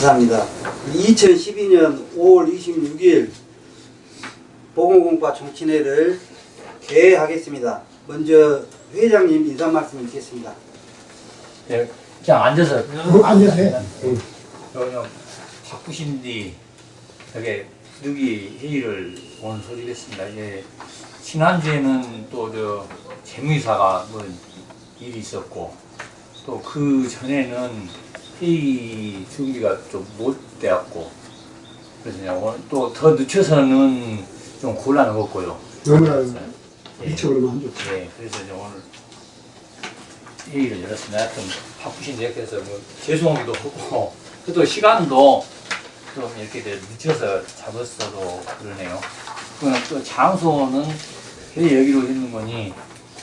감사합니다. 2012년 5월 26일 보건공과 정치회를 개회하겠습니다. 먼저 회장님 인사 말씀 드리겠습니다. 네, 그냥 앉아서 앉아서 해. 그냥 바쁘신데 되게 여기 회의를 오늘 소집했습니다. 이제 지난주에는 또 저 재무이사가 뭐 일이 있었고 또 그 전에는 회의 준비가 좀못 되었고 그래서 그냥 오늘 또더 늦춰서는 좀 곤란했고요. 너무나 예. 일찍으로만 안 좋지. 네, 그래서 오늘 회의를 열었습니다. 하여튼 바쁘신데 그래서 뭐 죄송하기도 하고 또 시간도 좀 이렇게 늦춰서 잡았어도 그러네요. 그또 장소는 여기로 했는 거니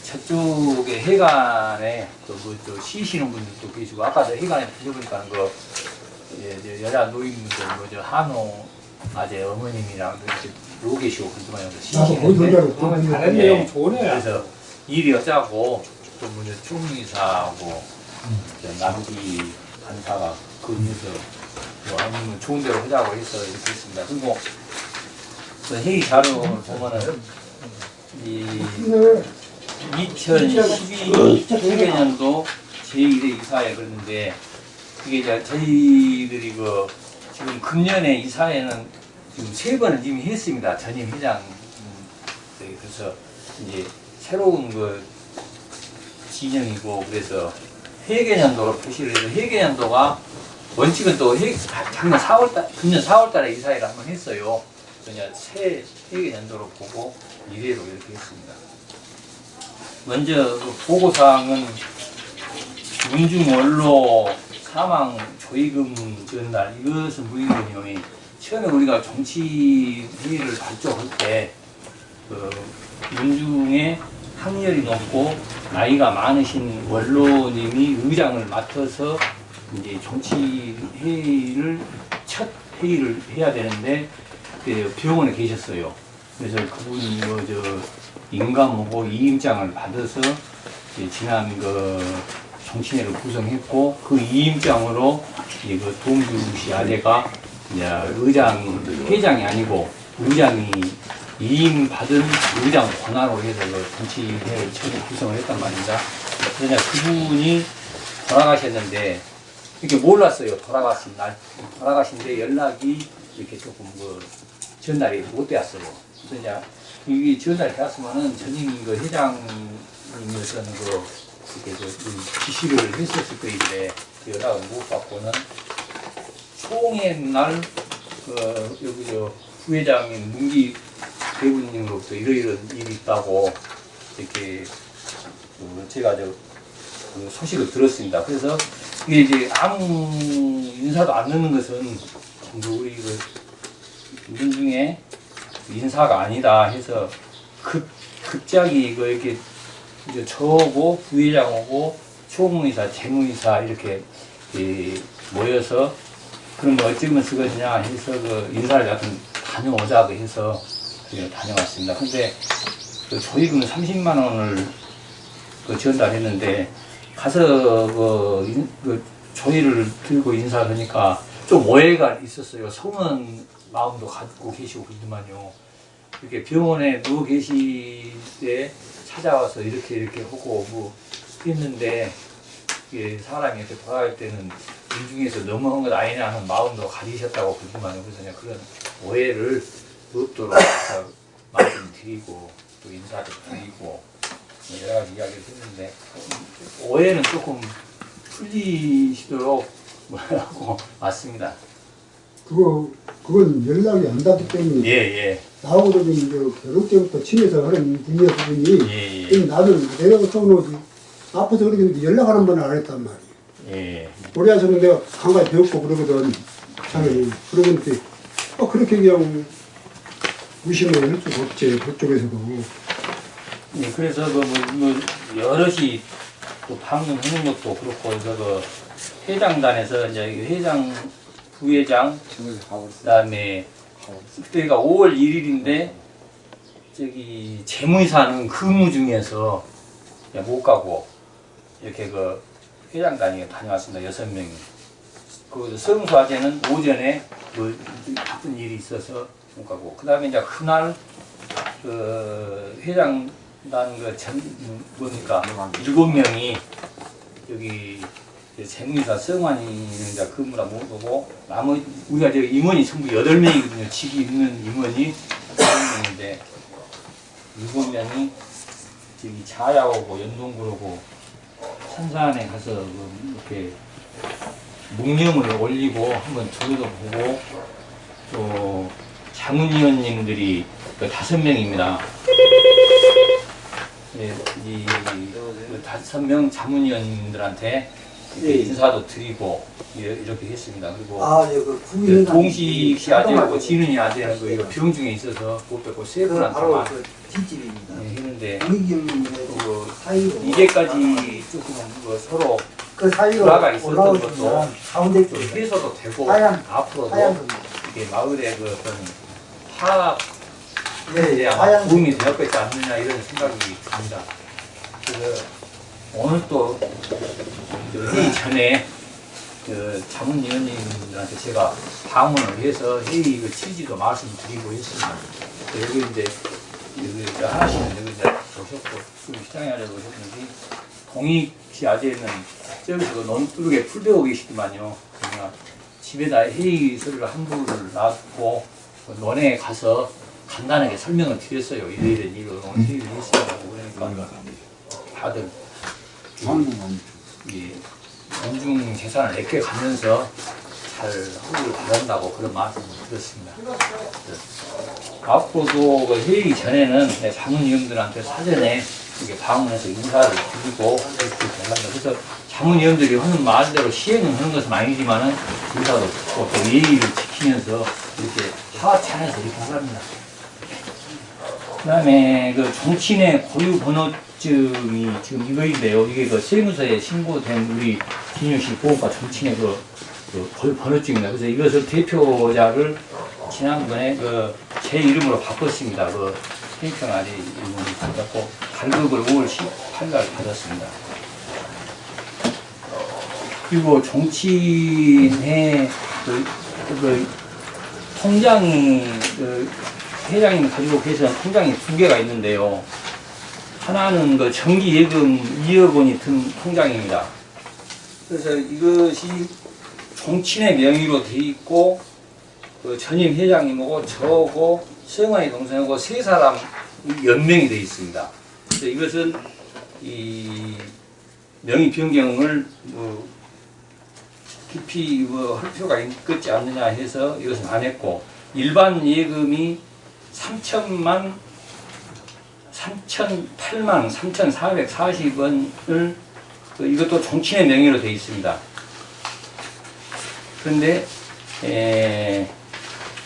저쪽에 해관에 그뭐또 쉬시는 분들도 계시고 아까도 해관에 들어보니까 그 예, 저 여자 노인분들 뭐저 한호 아재 어머님이랑 이렇게 계시고 거기 쉬시는데 혼자로 다른 예. 내용 좋네요. 그래서 일이 어쩌고 또 뭐냐 총리사하고 저 남기 간사가 그 위해서 뭐 아니면 좋은 대로 하자고 해서 이렇게 했습니다. 그리고 그 회의 자료를 보면은 이 네. 2012년도 제1회 이사회 그랬는데 그게 이제 저희들이 그 지금 금년에 이사회는 지금 세 번을 이미 했습니다. 전임 회장 음, 네, 그래서 이제 새로운 그 진영이고 그래서 회계년도로 표시를 해서 회계년도가 원칙은 또 회, 작년 4월달 금년 4월달에 이사회를 한번 했어요. 그냥 새 회계년도로 보고 이래로 이렇게 했습니다. 먼저 그 보고사항은 문중 원로 사망 조의금 전달 이것은 무인건용이 처음에 우리가 정치 회의를 발족할 때그 문중에 학렬이 높고 나이가 많으신 원로님이 의장을 맡아서 이제 정치 회의를 첫 회의를 해야 되는데 그 병원에 계셨어요. 그래서 그분이 뭐저 인감하고 이임장을 받아서 지난 그 정치회를 구성했고 그 이임장으로 그 동규씨 아재가 이제 의장 회장이 아니고 의장이 이임 받은 의장 권한으로 해서 그 정치회를 처음 구성을 했단 말입니다. 그러냐 그분이 돌아가셨는데 이렇게 몰랐어요. 돌아가신 날 돌아가신데 연락이 이렇게 조금 그 전달이 못 되었어요. 그래서 이게 전달이 되었으면은 전임 그 회장님이었던 그 이렇게 그 지시를 했었을 거인데 그 연락을 못 받고는 총회 날그 여기 저 부회장인 문기 대부님으로부터 이러이런 일이 있다고 이렇게 그 제가 저그 소식을 들었습니다. 그래서 이게 이제 아무 인사도 안 넣는 것은 우리 그 민중의 인사가 아니다 해서 급 급작이 이거 이렇게 이제 저하고 부회장하고 총무이사, 재무이사 이렇게 이 모여서 그럼 뭐 어쩌면 쓰거든냐 해서 그 인사를 하여튼 다녀오자고 해서 그 다녀왔습니다. 근데 그 조의금 30만 원을 그 전달했는데 가서 그, 인- 그 조의를 들고 인사를 하니까 좀 오해가 있었어요. 성은 마음도 갖고 계시고 그러더만요. 이렇게 병원에 누워 계실 때 찾아와서 이렇게 이렇게 하고 뭐 했는데 이게 사람이 이렇게 돌아갈 때는 인중에서 너무한 것 아니냐 하는 마음도 가지셨다고 그러더만요. 그래서 그냥 그런 오해를 없도록 잘 말씀드리고 또 인사도 드리고 여러 가지 이야기를 했는데 오해는 조금 풀리시도록 뭐라고 맞습니다. 그거 그건 연락이 안 닿기 때문에 예, 예. 나하고도 이제 결혼 때부터 친해서 하는 분이야 그분이. 예, 예. 나는 내가 처음으로 아파서 그러는데 연락 한 번을 안 했단 말이야. 예. 우리 아저는 내가 강가에 배웠고 그러거든. 당연히. 그러는데 어 그렇게 그냥 무심을 할 수가 없지 그쪽에서도. 예, 그래서 그 뭐, 뭐 여럿이 또 방문하는 것도 그렇고 그래서 그 회장단에서 이제 이 회장 부회장 그다음에 그때가 5월 1일인데 저기 재무이사는 근무 중에서 못 가고 이렇게 그 회장단이 다녀왔습니다. 여섯 명이. 그 성수화제는 오전에 그 바쁜 일이 있어서 못 가고. 그 다음에 이제 그날 그 회장단 그 전 뭡니까? 일곱 명이 여기 생리사 성환이는 이제 근무라 못 오고 나머지 우리가 저 임원이 전부 여덟 명이거든요. 직이 있는 임원이 여덟 명인데 일곱 명이 저기 자야오고 연동구로고 산산에 가서 그 이렇게 묵념을 올리고 한번 저기도 보고 또 자문위원님들이 그 다섯 명입니다. 예, 이, 그 다섯 명 자문위원님들한테 예. 인사도 드리고 예, 이렇게 했습니다. 그리고 아, 예, 그그 국민 동식 씨 아들하고 지은이 아들하고 이거 병 중에 있어서 못 뵙고 세그 분한테 바로 만그 뒷집입니다. 예, 했는데 그 사이로 이제까지 조금 그 서로 그 사이로 불화가 있었던 것도 가운데 좀 해소도 되고 하얀- 앞으로도 하얀. 이게 마을의 그 어떤 화합에 네, 하얀 도움이 되었겠지 않느냐 이런 생각이 듭니다. 그래서 오늘 또 회의 전에 그 자문위원님들한테 제가 방문을 해서 회의 그 취지도 말씀드리고. 그래서 여기 이제 여기 이제 하나씩은 여기 이제 오셨고 그 시장에 하려고 오셨는데 동익 씨 아재는 저기서 그 너무 뚜르게 풀 배우고 계시더만요. 그러니까 집에다 회의서를 한 부를 놔두고 그 논에 가서 간단하게 설명을 드렸어요. 이래 이래 오늘 회의를 했습니다고 그러니까 다들 이 연중 재산을 내게 가면서 잘 하기를 바란다고 그런 말씀을 드렸습니다. 네. 앞으로도 그 회의 전에는 내 자문위원들한테 사전에 이렇게 방문해서 인사를 드리고. 그래서 자문위원들이 하는 말대로 시행은 하는 것은 아니지만은 인사도 듣고 또 예의를 지키면서 이렇게 하와찬에서 이렇게 하랍니다. 그 다음에 그 정치인의 고유 번호 증이 지금 이거인데요. 이게 그 세무서에 신고된 우리 김유씨 보호과 정치인의 그, 그 번호증입니다. 그래서 이것을 대표자를 지난번에 그 제 이름으로 바꿨습니다. 그 행평아리 이름으로 바꿨고 발급을 5월 18일 받았습니다. 그리고 정치인의 그, 그 통장이 그 회장님이 가지고 계시는 통장이 두 개가 있는데요. 하나는 그 정기 예금 2억 원이 든 통장입니다. 그래서 이것이 정친의 명의로 돼 있고 그 전임 회장님하고 저하고 수영환이 동생하고 세 사람 연명이 돼 있습니다. 그래서 이것은 이 명의 변경을 뭐 깊이 뭐할 필요가 있겠지 않느냐 해서 이것은 안 했고 일반 예금이 3천만 3,008만 3,440원을 그 이것도 정치인의 명의로 되어 있습니다. 그런데 에,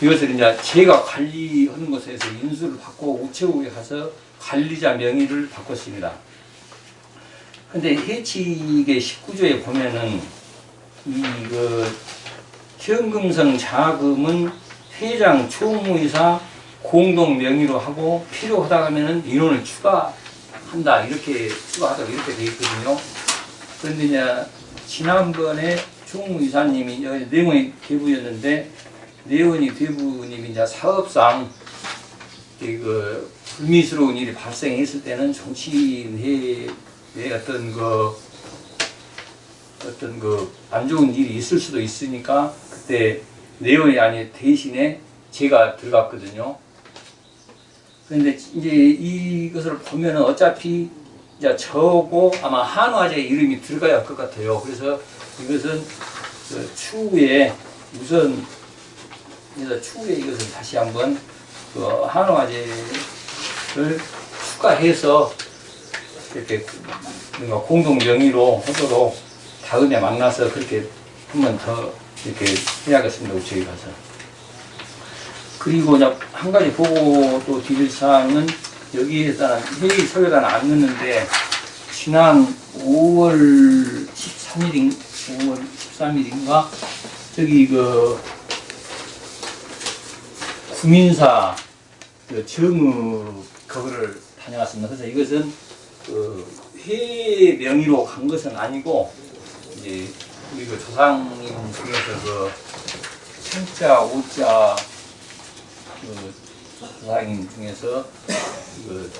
이것을 이제 제가 관리하는 곳에서 인수를 받고 우체국에 가서 관리자 명의를 바꿨습니다. 근데 해칙의 19조에 보면은 이그 현금성 자금은 회장, 총무이사 공동 명의로 하고 필요하다 하면은 인원을 추가한다 이렇게 추가하다 이렇게 돼 있거든요. 그런데 이제 지난번에 총무이사님이 내용이 대부였는데 내원이 대부님이 이제 사업상 그 불미스러운 일이 발생했을 때는 정치인의 어떤 그 어떤 그 안 좋은 일이 있을 수도 있으니까 그때 내원이 아니 대신에 제가 들어갔거든요. 그런데 이제 이것을 보면은 어차피 이제 저고 아마 한화제 이름이 들어가야 할 것 같아요. 그래서 이것은 그 추후에 우선 그래서 추후에 이것을 다시 한번 그 한화제를 추가해서 이렇게 뭔가 공동 명의로 하도록 다음에 만나서 그렇게 한번 더 이렇게 해야겠습니다. 우체에 가서. 그리고 한 가지 보고 또 드릴 사항은 여기에 따른 회의 서류가 안 넣는데 지난 5월 13일인 5월 13일인가 저기 그 구민사 그 정읍 그거를 다녀왔습니다. 그래서 이것은 그 회의 명의로 간 것은 아니고 이제 우리 그 조상님 중에서 그 천자, 오자 그 조상님 중에서 그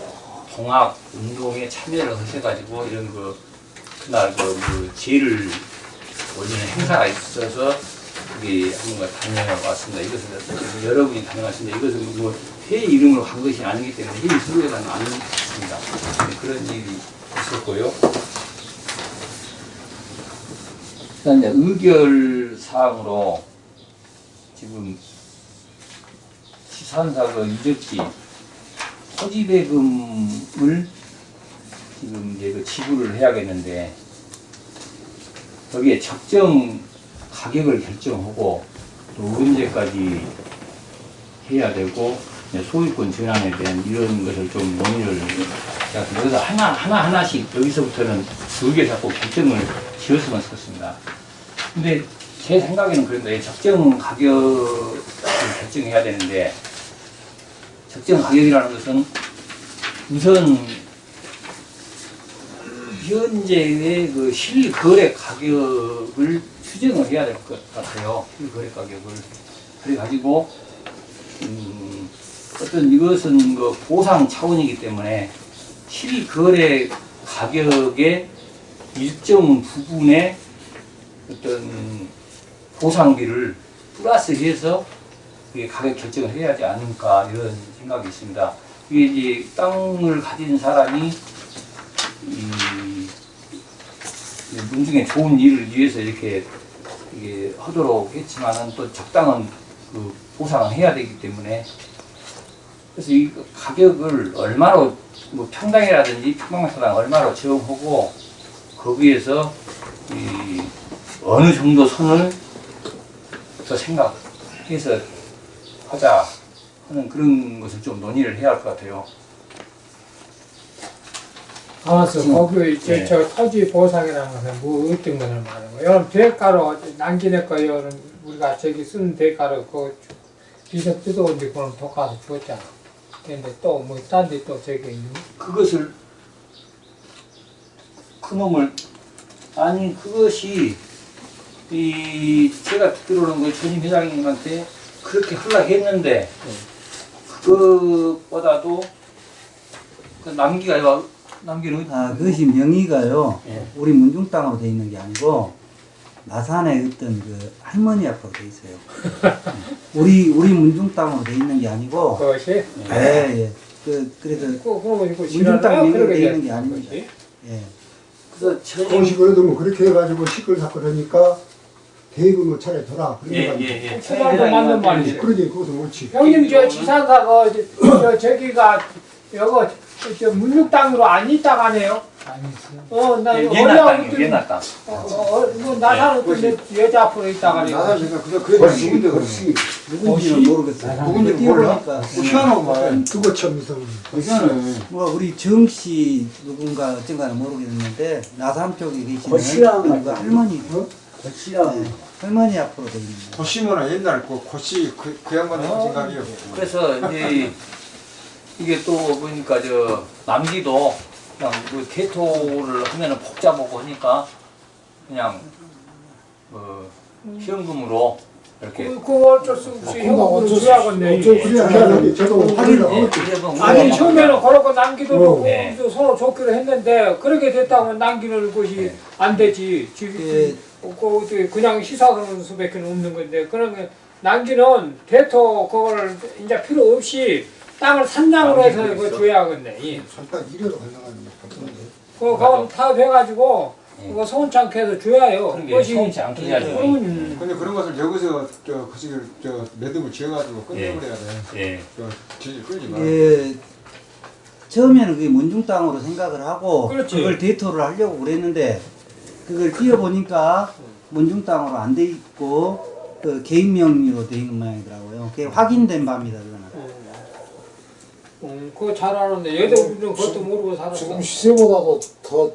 동학 운동에 참여를 하셔가지고 이런 그 그날 그, 그 제를 올리는 행사가 있어서 우리 한번 다녀왔습니다. 이것은 여러분이 다녀왔습니다. 이것은 뭐 회의 이름으로 한 것이 아니기 때문에 회의 있습니다. 네, 그런 일이 있었고요. 일단 이제 의결 사항으로 지금 시 산사 그 유적지 토지배금을 지금 이제 그 지불을 해야겠는데 거기에 적정 가격을 결정하고 또 언제까지 해야 되고 소유권 전환에 대한 이런 것을 좀 논의를 여기서 하나 하나 하나씩 여기서부터는 두 개 잡고 결정을 지었으면 좋겠습니다. 근데 제 생각에는 그런데 적정 가격을 결정해야 되는데 적정 가격이라는 것은 우선 현재의 그 실거래 가격을 추정을 해야 될 것 같아요. 실거래 가격을. 그래가지고, 음, 어떤 이것은 그 보상 차원이기 때문에 실거래 가격의 일정 부분의 어떤 보상비를 플러스해서 가격 결정을 해야 하지 않을까 이런 생각이 있습니다. 이게 이제 땅을 가진 사람이 이 문중에 좋은 일을 위해서 이렇게 이게 하도록 했지만은 또 적당한 그 보상을 해야 되기 때문에 그래서 이 가격을 얼마로 뭐 평당이라든지 평방마당 얼마로 정하고 거기에서 이 어느 정도 선을 더 생각해서 하자 하는 그런 것을 좀 논의를 해야 할 것 같아요. 가만있어. 지금, 거기 저, 네. 저 토지 보상이라는 것은 뭐 어떤 것을 말하는 거예요? 여러분 대가로 남기내 거 여러분 우리가 저기 쓰는 대가로 그 비석 뜯어온데 그럼 독가서 줬잖아. 근데 또 뭐 딴 데 또 저기 있는 그것을 그놈을 아니 그것이 이 제가 듣기로는 그 전임 회장님한테 그렇게 하려고 했는데 그것보다도 그 남기가 와- 남기는 아, 그것이 명의가요. 예. 우리 문중 땅으로 돼 있는 게 아니고 나산에 어떤 그 할머니 앞으로 돼 있어요. 예. 우리 우리 문중 땅으로 돼 있는 게 아니고 것이 예, 예. 그 그래서 그 이거 문중 땅? 명의로 돼 있는 게 아닙니다. 그것이. 예. 그래서 전임 공식으로도 뭐 그렇게 해가지고 시끌 사끌하니까 대금을 차라리 둬라. 그런 거 예예예 아니에요. 수박도 맞는 말이지. 그러지 그것도 옳지. 형님 저 지산사가 저, 저 저기가 여거 저 문육 땅으로 안 있다 가네요. 어, 나 예, 옛날 땅. 어, 어, 어, 뭐 나사는 어떤 여- 여자 앞으로 있다 가네요. 나는 내가 그냥 그래 누군데 그렇지 누군지는 혹시? 모르겠어요. 누군지 몰라? 보니까 희한하구만 그거 참 이상해. 희한해 뭐 우리 정씨 누군가 어쩐가는 모르겠는데 나산 쪽에 계시는 거시랑 그 어? 네, 할머니 앞으로 돼 있는 거. 고시문은 옛날 그 고시 그, 그 양반의 생각이요 그래서 이제 이게 또 보니까 저 남기도 그냥 그 개토를 하면은 복잡하고 하니까 그냥 그 현금으로 이렇게 그, 그거 어쩔 수 없이 확인을 예, 하겠지. 이제 뭐 아니 처음에는 그렇고 남기도 어. 놓고 네. 또 서로 좋기로 했는데 그렇게 됐다고 남기는 것이 네. 안 되지. 지금 예. 그 어떻게 그냥 시사하는 수밖에 없는 건데 그런 게 남기는 대토 그걸 이제 필요 없이 땅을 산장으로 해서 그거 있어. 줘야겠네. 이. 잠깐 이래로 가능한데 바쁜데. 그거 타협해가지고 네. 그거 서운찮게 해서 줘야요. 그것이 서운치 않게 해야죠. 음. 근데 그런 것을 여기서 저 거시기를 저 매듭을 지어가지고 끝내버려야 돼 예. 저 질질 끌지 마 예, 처음에는 그게 문중 땅으로 생각을 하고 그렇지. 그걸 대토를 하려고 그랬는데 그걸 뛰어보니까 문중 땅으로 안 돼 있고 그 개인 명의로 돼 있는 모양이더라고요. 그게 확인된 바입니다, 그거는. 음, 그거 잘 아는데 얘도 우리는 그것도 모르고 살았어. 지금 시세보다도 더,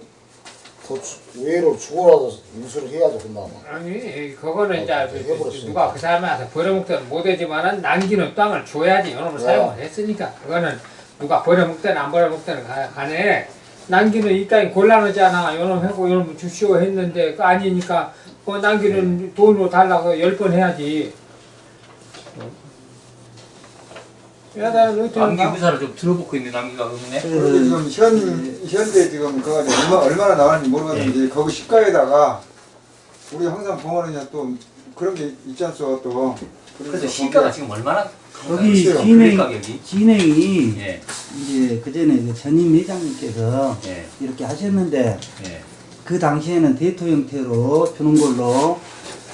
더 주- 외로 주고라도 인수를 해야죠, 그나마. 아니 그거는 이제 어, 그- 그- 해버렸으니까. 누가 그 사람한테 버려먹든 못하지만은 남기는 땅을 줘야지 요놈을 네. 사용을 했으니까 그거는 누가 버려먹든 안 버려먹든 가- 간에 남기는 이 땅이 곤란하잖아. 요놈 하고 요놈 주시오 했는데 그 아니니까 그 남기는 돈으로 달라고 열 번 해야지. 야다 남기 어떤 의사를 좀 들어보고 있는 남기가 없네. 우리 그, 지금 현 현대 지금 그거 얼마 얼마나 나왔는지 모르겠는데 거기 시가에다가 우리 항상 보면은 또 그런 게 있지 않소 또. 그래서 시가가 지금 얼마나 여기 글쎄요. 진행? 진행이 예, 이제 그 전에 그 전임 회장님께서 예, 이렇게 하셨는데 예. 그 당시에는 대토 형태로 주는 걸로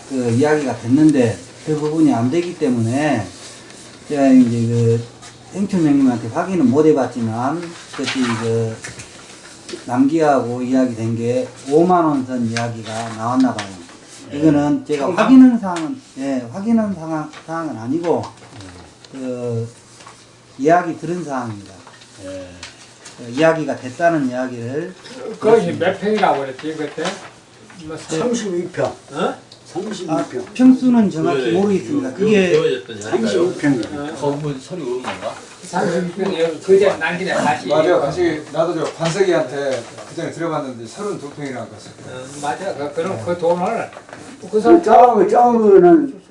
그 이야기가 됐는데 그 부분이 안 되기 때문에 제가 이제 그 행촌장님한테 확인은 못 해봤지만 그때 그 남기하고 이야기 된 게 5만 원 선 이야기가 나왔나 봐요. 이거는 제가? 확인한 사항은 예 확인한 사항은 아니고 그 이야기 들은 사항입니다. 예. 그 이야기가 됐다는 이야기를 거기 몇 평이라고 그랬지 그때? 뭐 32평. 어? 32평. 평수는 정확히 모르겠습니다. 그게 32평. 거부 서류 없는 건가? 30평 그제 남기네 다시. 맞아, 다시 나도 저 관석이한테 그 전에 들어봤는데 32평이라고 했어. 어, 맞아. 그, 그럼 그 돈을 그 사람 저, 저거는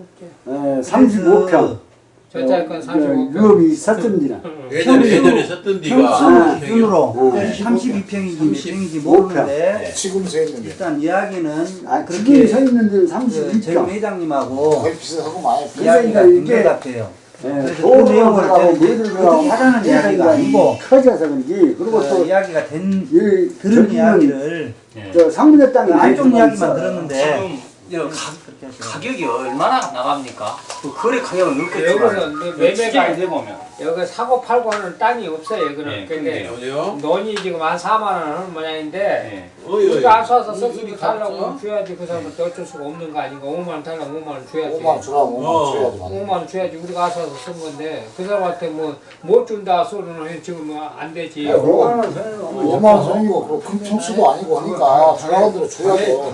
35평. 저자 건 35평. 유업이 있었던지나. 예전에 예전에 썼던 평수 데가 기준으로 어. 32평인지 몇 30. 평인지 모르는데 지금 서 있는데. 일단 이야기는 아, 지금 그렇게 서 있는 데는 그전 32평. 회장님하고 거의 비슷하고 많이 이야기가 그러니까 된 이게 것 같아요. 예, 그래서 그 내용을 어떻게 하자는 이야기가 아니고 커져서 그런지 그리고 그 또 이야기가 된 이, 들은 이야기를 예. 저 상문의 땅이 안쪽 이야기만. 들었는데 가, 그렇게 하죠. 가격이 얼마나 나갑니까? 그 거래 가격은 높겠지만 그 매매가 매매가 돼 보면 여기 사고 팔고 하는 땅이 없어요. 여기는. 예, 근데 어디요? 돈이 지금 한 4만 원 하는 모양인데 예. 우리가 어디 썼으니 갔어? 달라고 줘야지 그 사람한테 어쩔 수가 없는 거 아닌가 5만 원 달라고 5만 원 줘야지 5만 원 주라고 5만 어. 원 줘야지. 5만 원 줘야지 우리가 와서 쓴 건데 그 사람한테 뭐 못 준다 소리는 지금 뭐안 되지 5만 원 선이고 큰 평수도 아니고 하니까 주라는 대로 줘야죠.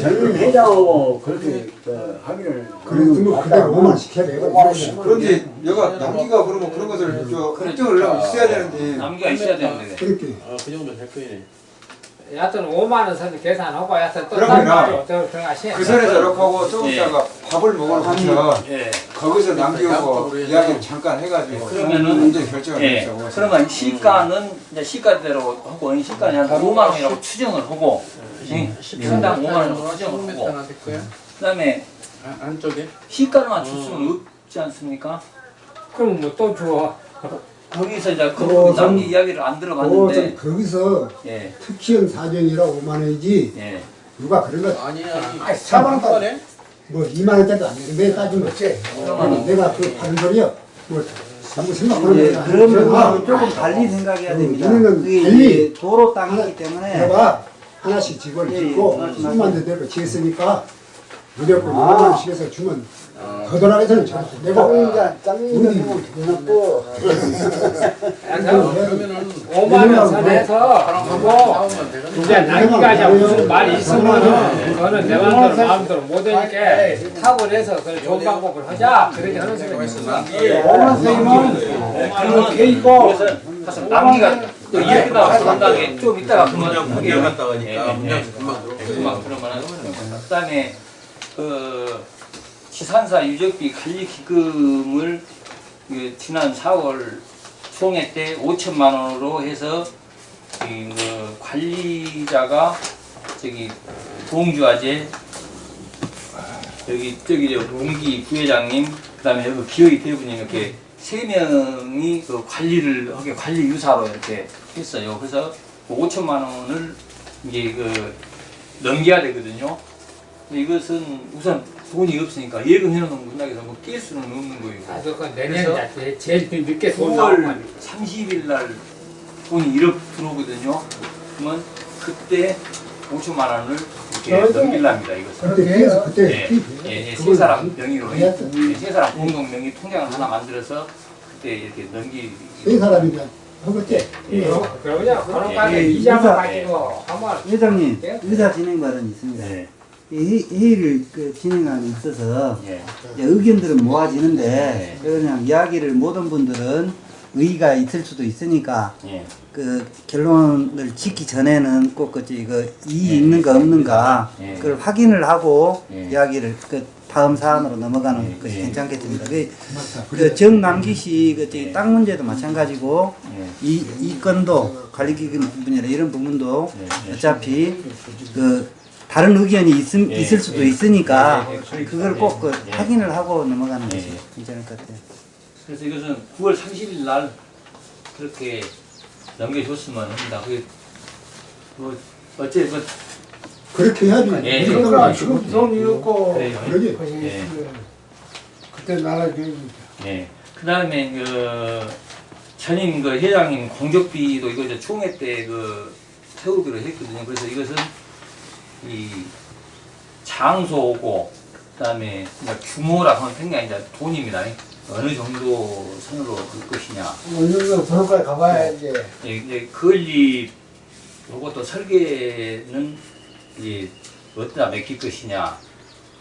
젊은 회장하고 그렇게 그 하기를 그래도 뭐 그대로 5만 시켜야 돼. 5만 원씩. 그런데 여가 남기가 그러면 그런 것을 저 결정을 하려면 있어야 되는데 남기가 있어야 되는데 그렇게 어그 정도 될 거네. 여하튼 5만 원 선 계산하고 여하튼 또 들어가시 그 선에서 이렇게 하고 조금 예. 있다가 밥을 먹으면서 예. 거기서 남기고 해서. 이야기를 잠깐 해가지고 그러면은 문제 결정을 예. 했다고 그러면 시가는 이제 시가대로 하고 시가는 한 5만 원이라고 추정을 하고 예. 평당 5만 원이라고 추정을 하고? 그다음에 안- 안쪽에? 시가만 줄 수는 없지 않습니까? 그럼 뭐 또 줘. 거기서 이제 그 좀- 남기 이야기를 안 들어봤는데 좀 거기서 예. 특시형 사정이라 5만 원이지 예. 누가 그런 거 아니 아니. 아이, 사방 한 번에? 뭐 2만 원짜리도 안 되는데 따지면 어째 그러면 내가 그 하는 소리야 뭐 아무 생각하는 예, 거야 그러면 조금 달리 생각해야 됩니다. 우리는 그게 달리 도로 땅이기 때문에 내가 하나씩 집을 예, 짓고 예, 말씀하세요. 수만 대대로 지었으니까 무조건 5만 원씩 해서 주면 거덜하게서는 잘 내가 짱이는 대놓고 그러면은 5만 원 선에서 하고 나오면 되거든. 이제 남기가 이제 무슨 말이 있으면은 그거는 내 마음대로 마음대로 못 되니까 타고내서 그 좋은 방법을 하자 그렇게 하는 소리가 있어. 5만 원이면 그러면 있고 남기가 또 이야기가 상당히 좀 이따가 그만 하게 갔다 가니까 예, 예, 문장 예. 금방 들어. 금방 들어만 그다음에 그 지산사 유적비 관리 기금을 그 지난 4월 총회 때 5천만 원으로 해서 이뭐 관리자가 저기 동주아재 여기 저기 저 문기 부회장님 그다음에 여기 기호이 대부님 이렇게 세 명이 그 관리를 하게 관리 유사로 이렇게 했어요. 그래서 그 5천만 원을 이제 그 넘겨야 되거든요. 이것은 우선 돈이 없으니까 예금 해놓은 문학에서 뭐깰 수는 없는 거예요. 아, 그건 그래서 내년 제일 늦게 돈 9월 나오면 30일 날 돈이 1억 들어오거든요. 그러면 그때 5천만 원을 이렇게 넘길랍니다. 이것은. 그때 그래서 그때 예, 그- 예, 예, 세 사람 명의로 해야 예, 세 사람 공동 명의 통장을 하나 만들어서 그때 이렇게 넘기. 세 사람이 허겁지 예. 어? 그러냐 그런 예, 예, 이자만 이자- 가지고 회장님 예? 의사 진행 발언이 있습니다. 예, 회- 회의를 그 진행함에 있어서 예, 의견들은 모아지는데 네. 그냥 이야기를 모든 분들은 의의가 있을 수도 있으니까 예. 그 결론을 짓기 전에는 꼭 그지 이거 이의 예, 있는가 없는가 예. 그걸 확인을 하고 예. 이야기를 그 다음 사안으로 넘어가는 예, 것이 예. 괜찮겠습니다. 그, 그 정남기 씨그땅 문제도 마찬가지고 예. 이, 이 건도 관리기금 부분이나 이런 부분도 예, 예. 어차피 그 다른 의견이 있, 예, 있을 수도 예. 있으니까 예, 예, 그걸 꼭그 예. 확인을 하고 넘어가는 예, 것이 예. 괜찮을 것 같아요. 그래서 이것은 9월 30일 날 그렇게 넘겨줬으면 합니다. 그, 뭐, 어째, 그, 그렇게 해야지. 예, 그러니까 예. 지금 돈 잃고 그래요. 그러지. 예. 그때 나라줘야지. 예. 그 다음에 그 전임 그 회장님 공격비도 이거 이제 총회 때 그 태우기로 했거든요. 그래서 이것은 이 장소고 그다음에 이제 규모라 하면 굉장히 이제 돈입니다. 어느 정도 선으로 그 것이냐. 어느 정도 도로까지 가봐야지. 예, 이제 건립 요것도 설계는 이제 어디다 맡길 것이냐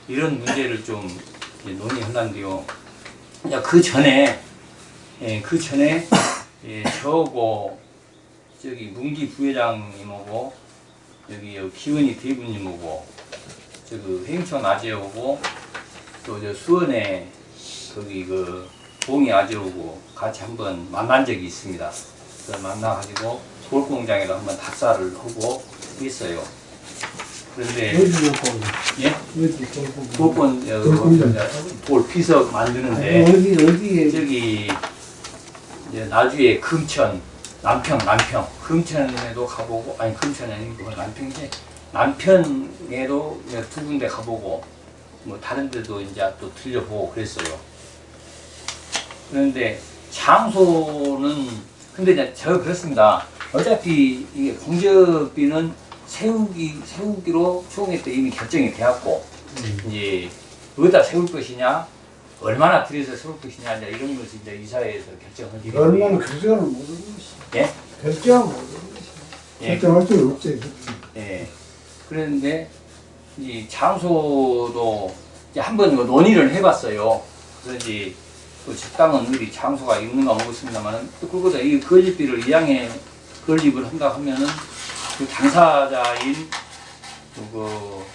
이런 문제를 좀 이제 논의한다는데요. 야, 그 전에 예, 그 전에 예, 저고 저기 문기 부회장님하고 여기 여 기은이 대부님하고 저그 행천 아재하고 또 저 수원에 거기 그 봉이 아재하고 같이 한번 만난 적이 있습니다. 만나가지고 돌공장에도 한번 답사를 하고 있어요. 그런데 예? 돌권. 돌 피석 만드는데 어디 어디에 저기 이제 나주에 금천, 남평, 남평, 금천에도 가보고 아니 금천이 아니고 남평이지 남편에도 이제 두 군데 가보고 뭐 다른 데도 이제 또 들려보고 그랬어요. 그런데 장소는 근데 이제 저 그렇습니다. 어차피 이게 공적비는 세우기 세우기로 총회 때 이미 결정이 되었고 이제 어디다 세울 것이냐 얼마나 들여서 세울 것이냐 이제 이런 것을 이제 이사회에서 결정을 얼마나 결정을 모르는 것이. 예? 것이. 예, 결정할 수는 없지. 예. 그랬는데 이 장소도 이제 한번 그 논의를 해봤어요. 그래서 이제 또 적당한 어디 장소가 있는가 모르겠습니다만 또 그거보다 이 건립비를 이양에 건립을 한다 하면은 그 당사자인 그뭐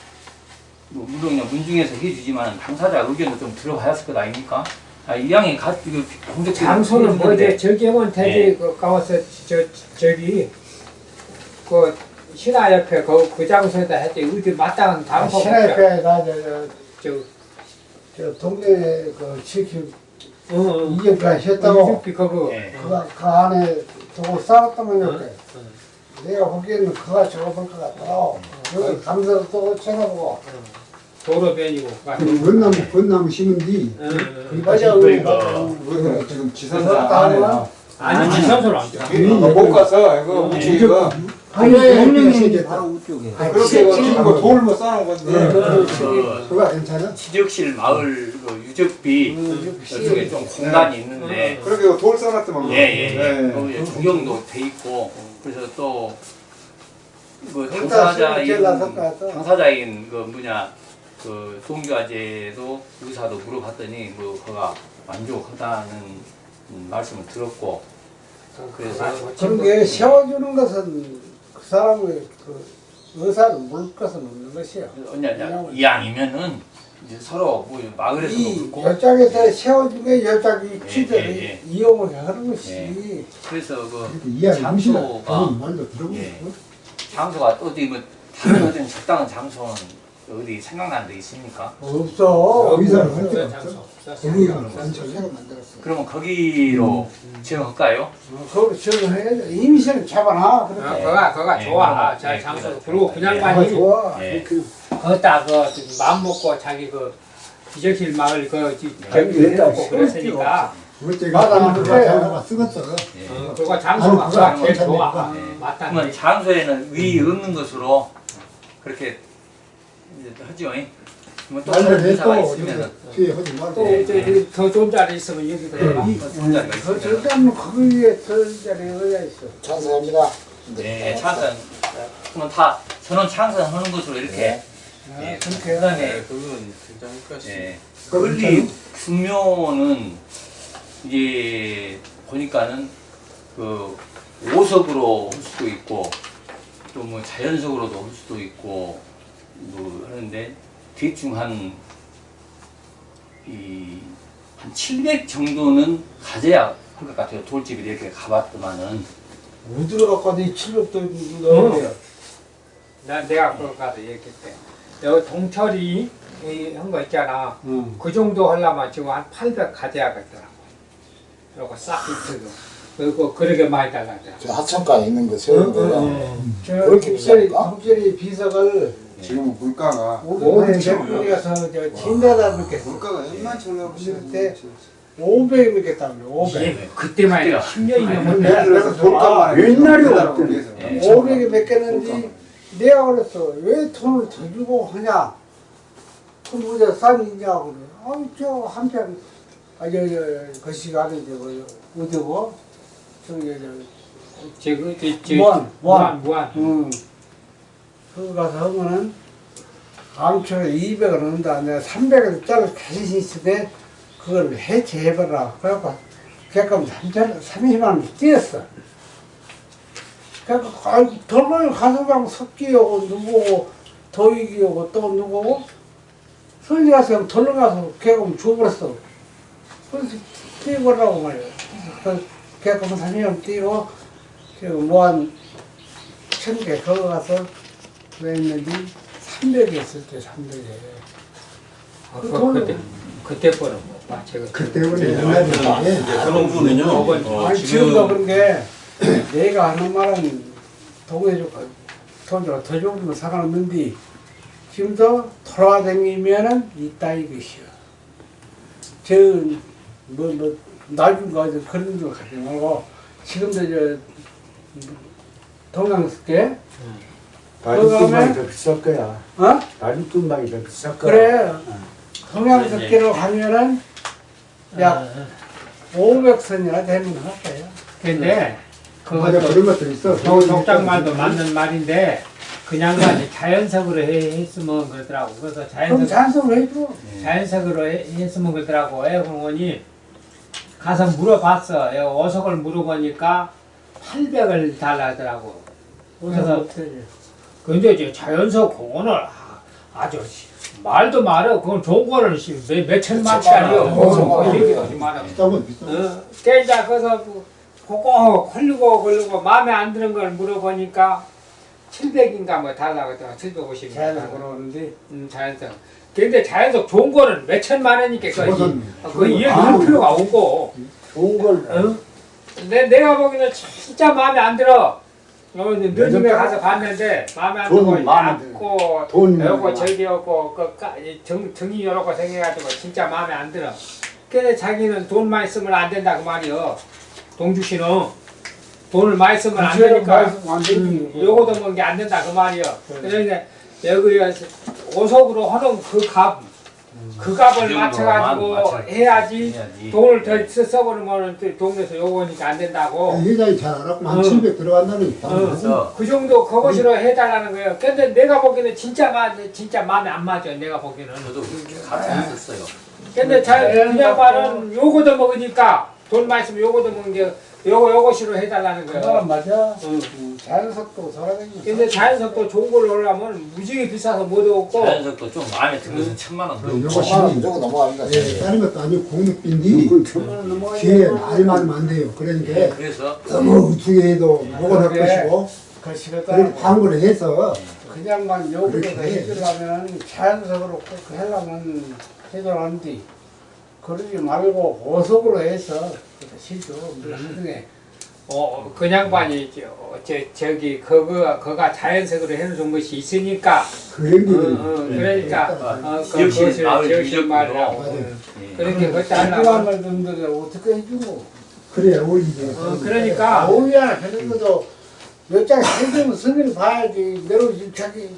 물론 그냥 문중에서 해주지만 당사자 의견도 좀 들어봐야 할것 아닙니까? 아, 이양에 가 이거 공적 장소는 뭐지? 저기면 예. 대지 그 가서 저 저기 그 신화 옆에 그, 그 장소에다 했지 어디 마땅한 장소 신화협회 나저 저 저 동네 그 지키 어, 어. 이전까지 했다고. 이집비 그거 예. 그, 그 안에 두고 싸웠다면 이렇게 내가 보기에는 그가 적어볼 것 같더라고 여기 감사도 또 쳐다보고 도로변이고 그럼 건나무, 건나무 심은 뒤. 어, 어. 맞아 그러니까. 지금 지산사 그렇다 안에요. 아니 지상소는 안 돼. 아, 못 가서 이거 우리가 아니, 공룡이 바로 우쪽에. 그렇게 이거 지금 뭐 돌을 뭐 쌓아놓은 건데 그 그거 괜찮아? 지적실 마을 그 유적비 저쪽에 좀 공간이 있는데 그렇게 돌 쌓아놨더만 예예예 네. 거기에 조경도 돼 있고 그래서 또그 거기다 당사자인. 당사자인 그 뭐냐 그 동교아제도 의사도 물어봤더니 뭐 그가 만족하다는 음, 말씀을 들었고 그래서 그런 게 세워주는 것은 그 사람의 그 의사를 물 것은 없는 것이야 언제 이왕이면은 이제 서로 뭐 마을에서도 이 그렇고 열장에서 세워주면 열장이 예, 취재를 예, 예. 이용을 하는 것이 예. 그래서 그. 장소가. 예. 장소가 어디 뭐 다른 어떤 적당한 장소는 어디 생각나는 데 있습니까? 없어 할 데가 장소. 거기가 새로 만들었어. 그러면 거기로 지어갈까요? 거기 저해야 임시를 잡아놔 어, 그렇게 그가 그가 예, 좋아 그거가, 자 예, 장소 그리고. 그냥 예. 아 많이 좋아 예. 거기다 그 마음 먹고 자기 그 기적실 마을 그 지- 네, 그랬다. 해놓고 그랬으니까 그때가 맞아, 그거. 장소가. 예. 어, 그거 제일. 좋아 예. 맞다 그러면 장소에는 의 없는 것으로 그렇게 이제 하죠. 뭐또 다른 말을 의사가 해도 있으면은. 뒤에 하지 말고. 또더 좋은 자리 있으면 여기 자리가 그 있으면 절대로 거기에 설 자리에 의야 있어. 찬성합니다. 네, 찬성. 그러면 다 저는 찬성하는 것으로 이렇게. 예, 그렇게 그다음에 그건 굉장히 것 예, 건립 규모는 이제 보니까는 그 오석으로 할 수도 있고 또 뭐 자연석으로도 할 수도 있고 뭐 하는데 대충 한 이, 한 700 정도는 가져야 할 것 같아요. 돌집이 이렇게 가봤더만은. 우드로 갖고 와도 700도 어. 넣어야 나 내가 그거 가서 얘기했대. 여기 동철이 한 거 있잖아. 응. 그 정도 하려면 지금 한 800 가져야겠더라고. 그리고 싹 입혀도. 그리고 그렇게 많이. 저 하천가에 있는 거 세우는 거야. 저 그렇게 국절이 비쌀까? 국절이 비석을 지금 물가가 오백 몇분이어서 저 진다다 믿겠어. 물가가 얼마나 올라가고 그때 500이 믿겠다며 500. 예, 그때만 해도 10년이면 근데 그래서 없던 그래서. 예. 500이 맺겠는지 내가 그랬어 왜 돈을 더 주고 하냐 그럼 우리가 싼이냐 그래 아이 저 한편 아저저 거시가 아닌데 그 어디고 저기 저 지금 저, 저, 무한, 무한 무한. 응. 그거 가서 하면은 암초에 200을 넣는다. 내가 300을 짜리 자신 때 그걸 해체해봐라. 그래갖고 걔끔 30만 원 뛰었어. 그래갖고 아이고 돌발 가서 막 석기하고 누구고 도익이하고 또 누구고 설리 가서 그냥 가서 걔끔 줘버렸어. 그래서 뛰어보라고 말이야. 그래서 걔끔 30만 뛰고 그 뭐한 천개 거기 가서 왜 했는지 300이 있을 때 300에. 아, 그 그, 돈은- 그때 그때 거는 뭐 제가 그때는 네, 옛날이니까 이제 그런 부분은요. 어, 아니 지금도 그런 게 내가 하는 말은 동해주고 돈으로 더 좋으면 상관없는데 지금도 돌아다니면은 있다 이것이요. 저뭐뭐 나중 가서 그런 거 가지 말고 지금도 저 동양스게 다리뚱방이 더 비쌀 거야. 어? 다리뚱방이 더 비쌀 거야. 그래 동양스게로 가면은 약 500선이나 되면 할 거예요 근데 맞아 그것도 그런 것도 있어. 도- 독장말도 맞는 말인데 그냥 가지 자연석으로 해, 했으면 그러더라고. 그래서 그럼 자연석 잔소리 해줘 자연석으로 해, 했으면 그러더라고. 애 공원이 가서 물어봤어. 애 어석을 물어보니까 800을 달라더라고. 그래서 근데 이제 자연석 공원을 아- 아주 씨, 말도 말어. 그건 좋은 거는 씨, 몇, 몇 천만치 아니요. 어, 그 얘기하지 마라. 깨자. 그래서 그거 걸리고 걸리고 마음에 안 드는 걸 물어보니까 700인가 뭐 달라고 했더라. 750 자연석으로 오는데 음, 자연석 근데 자연석 좋은 거는 몇 천만 원이니까 그거, 그거는 이- 그거 이해할 필요가 없고. 좋은 걸 어? 내, 내가 보기에는 진짜 마음에 안 들어 어, 이제 너님에 가서 봤는데 마음에 안 돈 들고 마음에 얇고 돈 여고 저기였고 그 까- 이 정, 정이 여러 거 생겨가지고 진짜 마음에 안 들어. 근데 자기는 돈 많이 쓰면 안 된다 그 말이요. 동주 씨는 돈을 많이 쓰면 안 되니까 안 되지 요거 도먹은 게안 된다 그 말이요. 그래서 여기 오석으로 하는 그 값, 그 값을 그 맞춰가지고 해야지 해야지. 돈을 더 써- 써버리면 또 동네에서 요거니까 안 된다고. 회장이 잘 알았고 한 어. 700 들어간다니까. 어. 그래서 그 정도 그것으로 해달라는 거예요. 근데 내가 보기에는 진짜 마, 진짜 마음에 안 맞아. 내가 보기에는. 저도 그렇게 가르쳤었어요. 근데 잘 네, 그냥. 말은 요거도 먹으니까 돈 많이 쓰면 요거도 먹는 게 요거 요것으로 해달라는 거예요. 맞아 응. 응, 자연석도 돌아다니고 근데 자연석도 좋은 걸로 올라면 무지개 비싸서 못 얻고 자연석도 좀 마음에 들어서 천만 원 어, 넘고. 요거 천만 원 무조건 넘어갑니다. 예, 다른 것도 아니고 공육빈디 그 천만 원 넘어가야 뒤에 말이 많으면 안 돼요. 그러니까 그래서 너무 우중해도 그래. 것이고 그 그런 광고를 해서 그냥만 해. 해주려면 자연석으로 꼭 하려면 해줘라는데 그러지 말고 보석으로 해서 그렇게 실죠 나중에 어 그냥 반이 저, 저 저 기 그거 그가 자연석으로 해놓은 것이 있으니까. 그 어, 어, 그러니까 어, 그 그것을 유적으로. 말이라고. 예. 그렇게 그것도 하려면 말들을 어떻게 해주고. 그래야 어울리지. 어, 그러니까. 아우야 그런 것도 몇장 해주면 승인을 봐야지. 내로 자기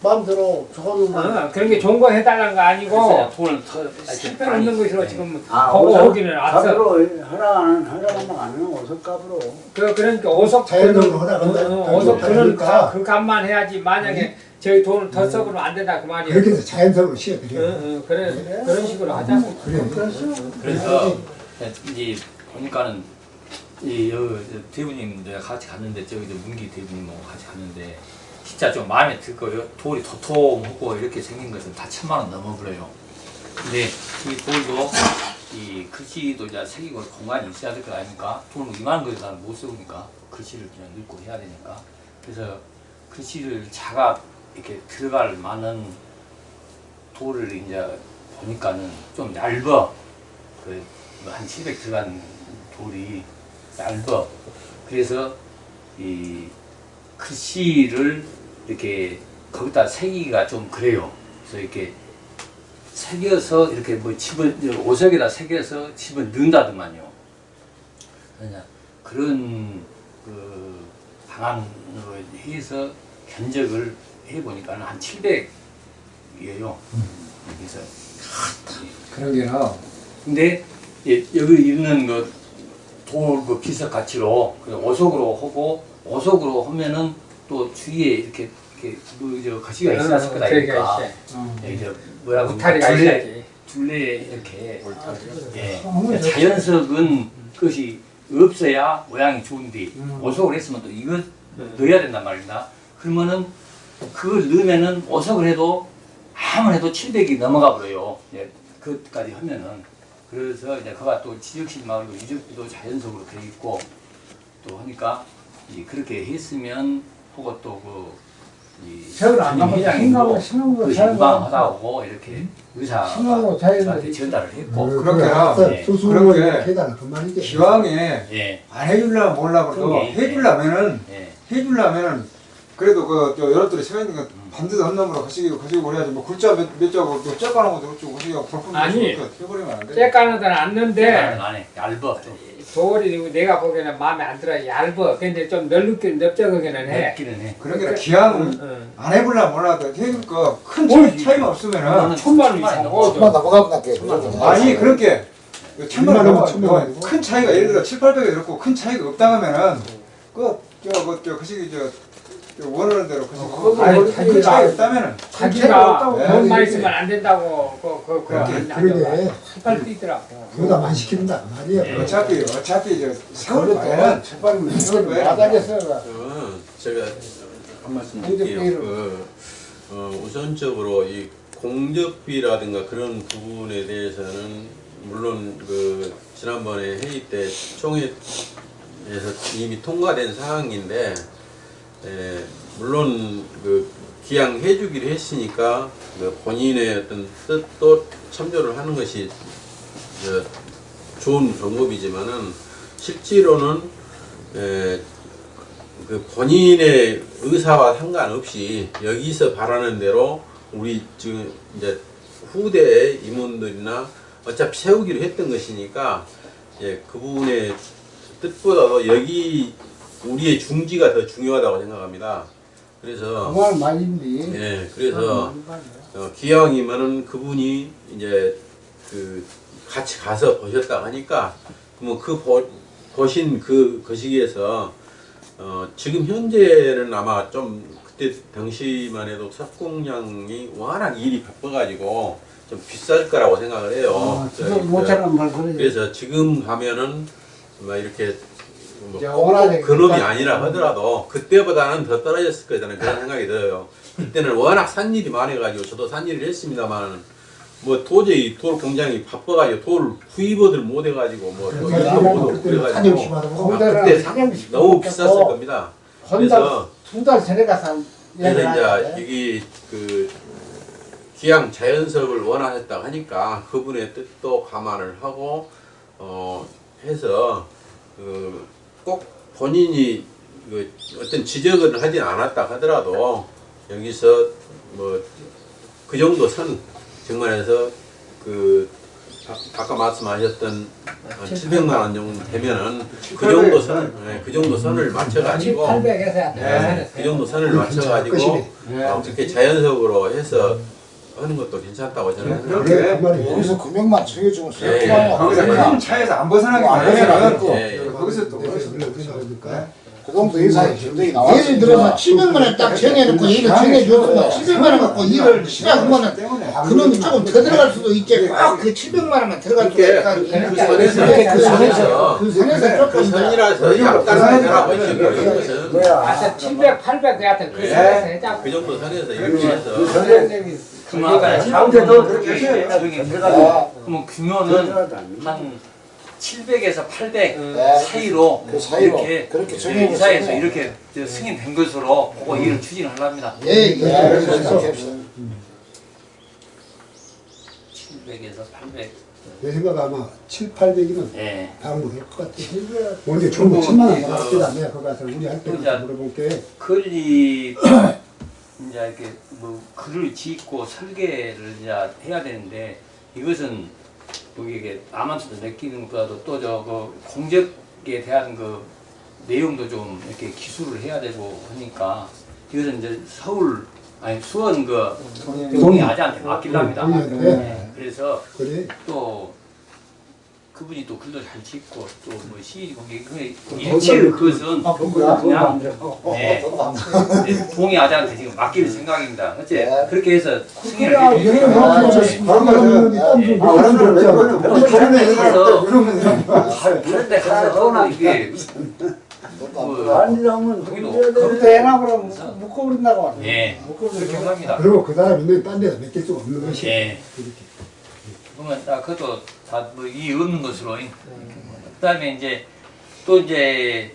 마음대로 좋은 말 어, 그런 게 좋은 거 해달라는 거 아니고 돈을 더 실패 없는 것으로 지금 아, 거기 오석 오기는 왔어. 값으로 하라는 하라는 안 하는 오석 값으로. 그 그러니까 오석 자연적으로 허락한다. 어, 어, 오석 그는 그러니까. 그 값만 해야지 만약에 저희 돈을 더 써버리면 안 된다 그 말이에요. 그렇게 해서 자연적으로 어, 씌워드려. 어, 그래 그런 식으로 하자고. 그래. 그래서 이제 보니까는 이 여기 저 대부님 내가 같이 갔는데 저기 저 문기 대부님하고 같이 갔는데 진짜 좀 마음에 들고요. 돌이 도톰하고 이렇게 생긴 것은 다 천만 원 넘어버려요. 근데 이 돌도 이 글씨도 이제 새기고 공간이 있어야 될 거 아닙니까? 돈을 이만한 거에 나는 못 쓰니까 글씨를 그냥 넣고 해야 되니까 그래서 글씨를 자가 이렇게 들어갈 만한 돌을 이제 보니까는 좀 얇어 그한 700 들어간 돌이 얇어 그래서 이 글씨를 이렇게 거기다 새기가 좀 그래요 그래서 이렇게 새겨서 이렇게 뭐 집어 오석에다 새겨서 집어 넣는다더만요. 그런 그 방안으로 해서 견적을 해 보니까는 한 700이에요. 그래서 그러게요. 근데 예, 여기 있는 그 돌 그 비석 가치로 그 오석으로 하고 오석으로 하면은 또 주위에 이렇게 이렇게 그저 거시가 있어야 할 거다? 예, 이제 뭐야 그 울타리가 둘레 있어야지. 둘레 이렇게 예, 자연석은 그것이 없어야 모양이 좋은데 오석을 했으면 또 이거 넣어야 된단 말입니다. 그러면은 그걸 넣으면은 오석을 해도 아무리 해도 700이 넘어가 버려요. 예, 그것까지 하면은 그래서 이제 그가 또 지적신 마을도 유적지도 자연석으로 되어 있고 또 하니까 이 그렇게 했으면 하고 또그이 세월 안 가면 그잘 유방하다고 이렇게 의사 자연스럽게. 저한테 전달을 했고 그렇게나 예. 수수로 그렇게 그만이지. 기왕에 예, 안 해주려면 몰라 그래도 해주려면은 예. 해주려면은 그래도 그저 여러분들이 생각 있는 거 반드시 한 놈으로 가시기고 가시고 그래야지 뭐 글자 몇, 몇 자고 또 째까는 것도 그렇고 가시기고 볼품 아니. 해버리면 안 돼. 째까는 데는 네. 않는데 안에 얇아 좀 돌이 내가 보기에는 마음에 안 들어 얇어. 근데 좀 넓게 넓적하기는 해. 맵기는 해. 그런 게 기왕 응. 안 해보려면 몰라도 해니까 큰뭘 차이, 차이가 없으면은 천만 원 이상 넘어. 천만 넘어가면 낫게. 아니 그렇게 천만 원 원, 천만 넘어 원이고. 큰 차이가 예를 들어 7, 800이 들었고 큰 차이가 없다면은 그저그저 그시기 저, 저 원하는 대로 그시고 그거 아니 큰 차이 가- 없다면은 자기가. 돈만 있으면 안 된다고 그그 그러게. 할 뛰더라고. 그거다 많이 시킨다 말이야. 예. 어차피 어차피 저 세월 과연 제발 세월 하겠어. 그 제가 한 말씀 드릴게요. 그, 어, 우선적으로 이 공적비라든가 그런 부분에 대해서는 물론 그 지난번에 회의 때 총회에서 이미 통과된 사항인데 에, 물론 그 기양 해 주기로 했으니까 그 본인의 어떤 뜻도 참조를 하는 것이 저, 좋은 방법이지만은 실제로는 에, 그 본인의 의사와 상관없이 여기서 바라는 대로 우리 지금 이제 후대 임원들이나 어차피 세우기로 했던 것이니까 예, 그 부분의 뜻보다도 여기 우리의 중지가 더 중요하다고 생각합니다. 그래서 그말 말인데. 예, 그래서 어, 기왕이면은 그분이 이제 그 같이 가서 보셨다 하니까 그러면 그 보, 보신 그 거시기에서 어, 지금 현재는 아마 좀 그때 당시만 해도 석공량이 워낙 일이 바빠가지고 좀 비쌀 거라고 생각을 해요. 아, 지금 못 그- 찾는 말 그러지. 그래서 지금 가면은 막 이렇게 뭐꼭 워낙에 그놈이. 아니라 하더라도 그때보다는 더 떨어졌을 거라는 그런 생각이 들어요. 그때는 워낙 산일이 많아가지고 저도 산일을 했습니다만 뭐 도저히 돌 공장이 바빠가지고 돌 구입을 못해가지고 뭐 그때 그래가지고 아, 그때 사장님 너무 비쌌을 겁니다. 그래서 두 달 전에 가서 그래서 이제. 여기 그 기양 자연석을 원하셨다고 하니까 그분의 뜻도 감안을 하고 어 해서 그 꼭 본인이 그 어떤 지적을 하진 않았다 하더라도 여기서 뭐 그 정도 선 정말 해서 그 아- 아까 말씀하셨던 700만 원 정도 되면은 그 정도 선, 네, 그 정도 선을 맞춰가지고 800에서 네, 그 정도 선을 맞춰가지고 어, 그렇게 자연석으로 해서 하는 것도 괜찮다고 저는 그래, 생각합니다. 그래. 그 말이야. 여기서 금액만 정해주면 예, 수요만 예. 거기서 네. 큰 차이에서 안 벗어나게 안. 예, 예. 거기서 또 거기서 원래 그러니까 그 정도 예산이 굉장히 나왔어요. 예를 들어서 700만 원 딱 정해놓고 일을 정해줬으면 700만 원 갖고 일을 시작하면 그놈이 조금 더 들어갈 수도 있지 꼭그 700만 원만 들어갈 수도 있다. 그 선에서 그 선에서 그그 선에서 그 조금 더 선이라서 약간 선이라고 지금 이것은. 뭐야 하여튼 700, 800 하여튼 그 선에서 해자. 그 정도 선에서 이렇게 해서. 그만. 가운데도 그렇게 저기 들어가도 그러면 규모는 한 700에서 800 네. 사이로 그 사이로 이렇게 그렇게 네. 이사에서 이렇게 저 승인된 것으로 그거 일을 추진을 하랍니다. 예예 네, 그래서 이렇게 합시다. 700에서 800. 내 생각 아마 7, 800이면 예. 방문할 것 같아. 먼저 중국 천만 원 나왔겠다. 내가 거기 가서 우리 할 때부터 그러자. 물어볼게. 건립 이제 이렇게 뭐 글을 짓고 설계를 이제 해야 되는데 이것은 여기 이게 아마추어 느끼는 것보다도 또저그 공적에 대한 그 내용도 좀 이렇게 기술을 해야 되고 하니까 이것은 이제 서울 아니 수원 그 동의 아재한테 맡기랍니다. 네, 그래서 그래. 또 그분이 또 글도 잘 짓고 또 뭐 시위 공개 그 일체 그것은 그냥 네. 네, 동의 아재한테 지금 맡길 생각입니다. 어째 네. 그렇게 해서 승인을 네. 예. 아, 가서 이게 뭐 그것도 돼 해나 그러면 묶어버린다고 하네. 예 그렇게 합니다. 그리고 그 사람 있는 딴 데다 맡길 수 없는 것이. 예. 그러면 딱 그것도 다 뭐 이 없는 것으로. 그다음에 이제 또 이제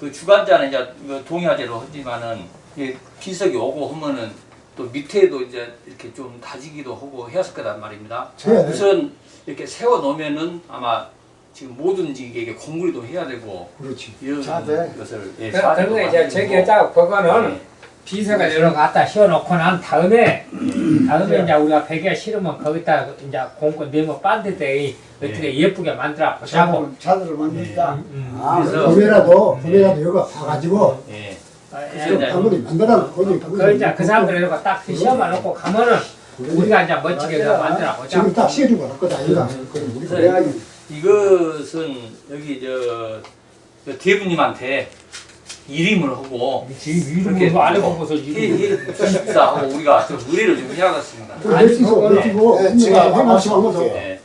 그 주관자는 이제 그 동의하제로 하지만은 이게 비석이 오고 하면은 또 밑에도 이제 이렇게 좀 다지기도 하고 해야 할 거란 말입니다. 돼. 우선 이렇게 세워 놓으면은 아마 지금 뭐든지 이게 공구리도 해야 되고 그렇지. 이런 자세. 것을 예, 그- 그리고 이제 저기 그거는 예. 비서가 여러 갖다 씌워놓고 난 다음에 다음에 이제 우리가 베개 실으면 거기다 이제 공고 네모 반대대 어떻게 예 쁘게 만들어 보자고. 자들을 만든다. 음. 아 그래서 구매라도 구매라도 여기가 봐가지고 예. 좀 방문이 만들어 거기 그 이제 그 사람들 이렇게 딱 시험만 놓고 가면은 우리가 이제 멋지게 그 만들어 보자. 지금 딱 시해주고 할 거다 이거. 그래서 이것은 여기 저, 저 대부님한테 이름을 하고 것을 이름. 해주십사 하고 우리가 좀 의뢰를 좀 해야겠습니다. 내치고 내치고 네, 제가 한 말씀 해가지고 하면서 예.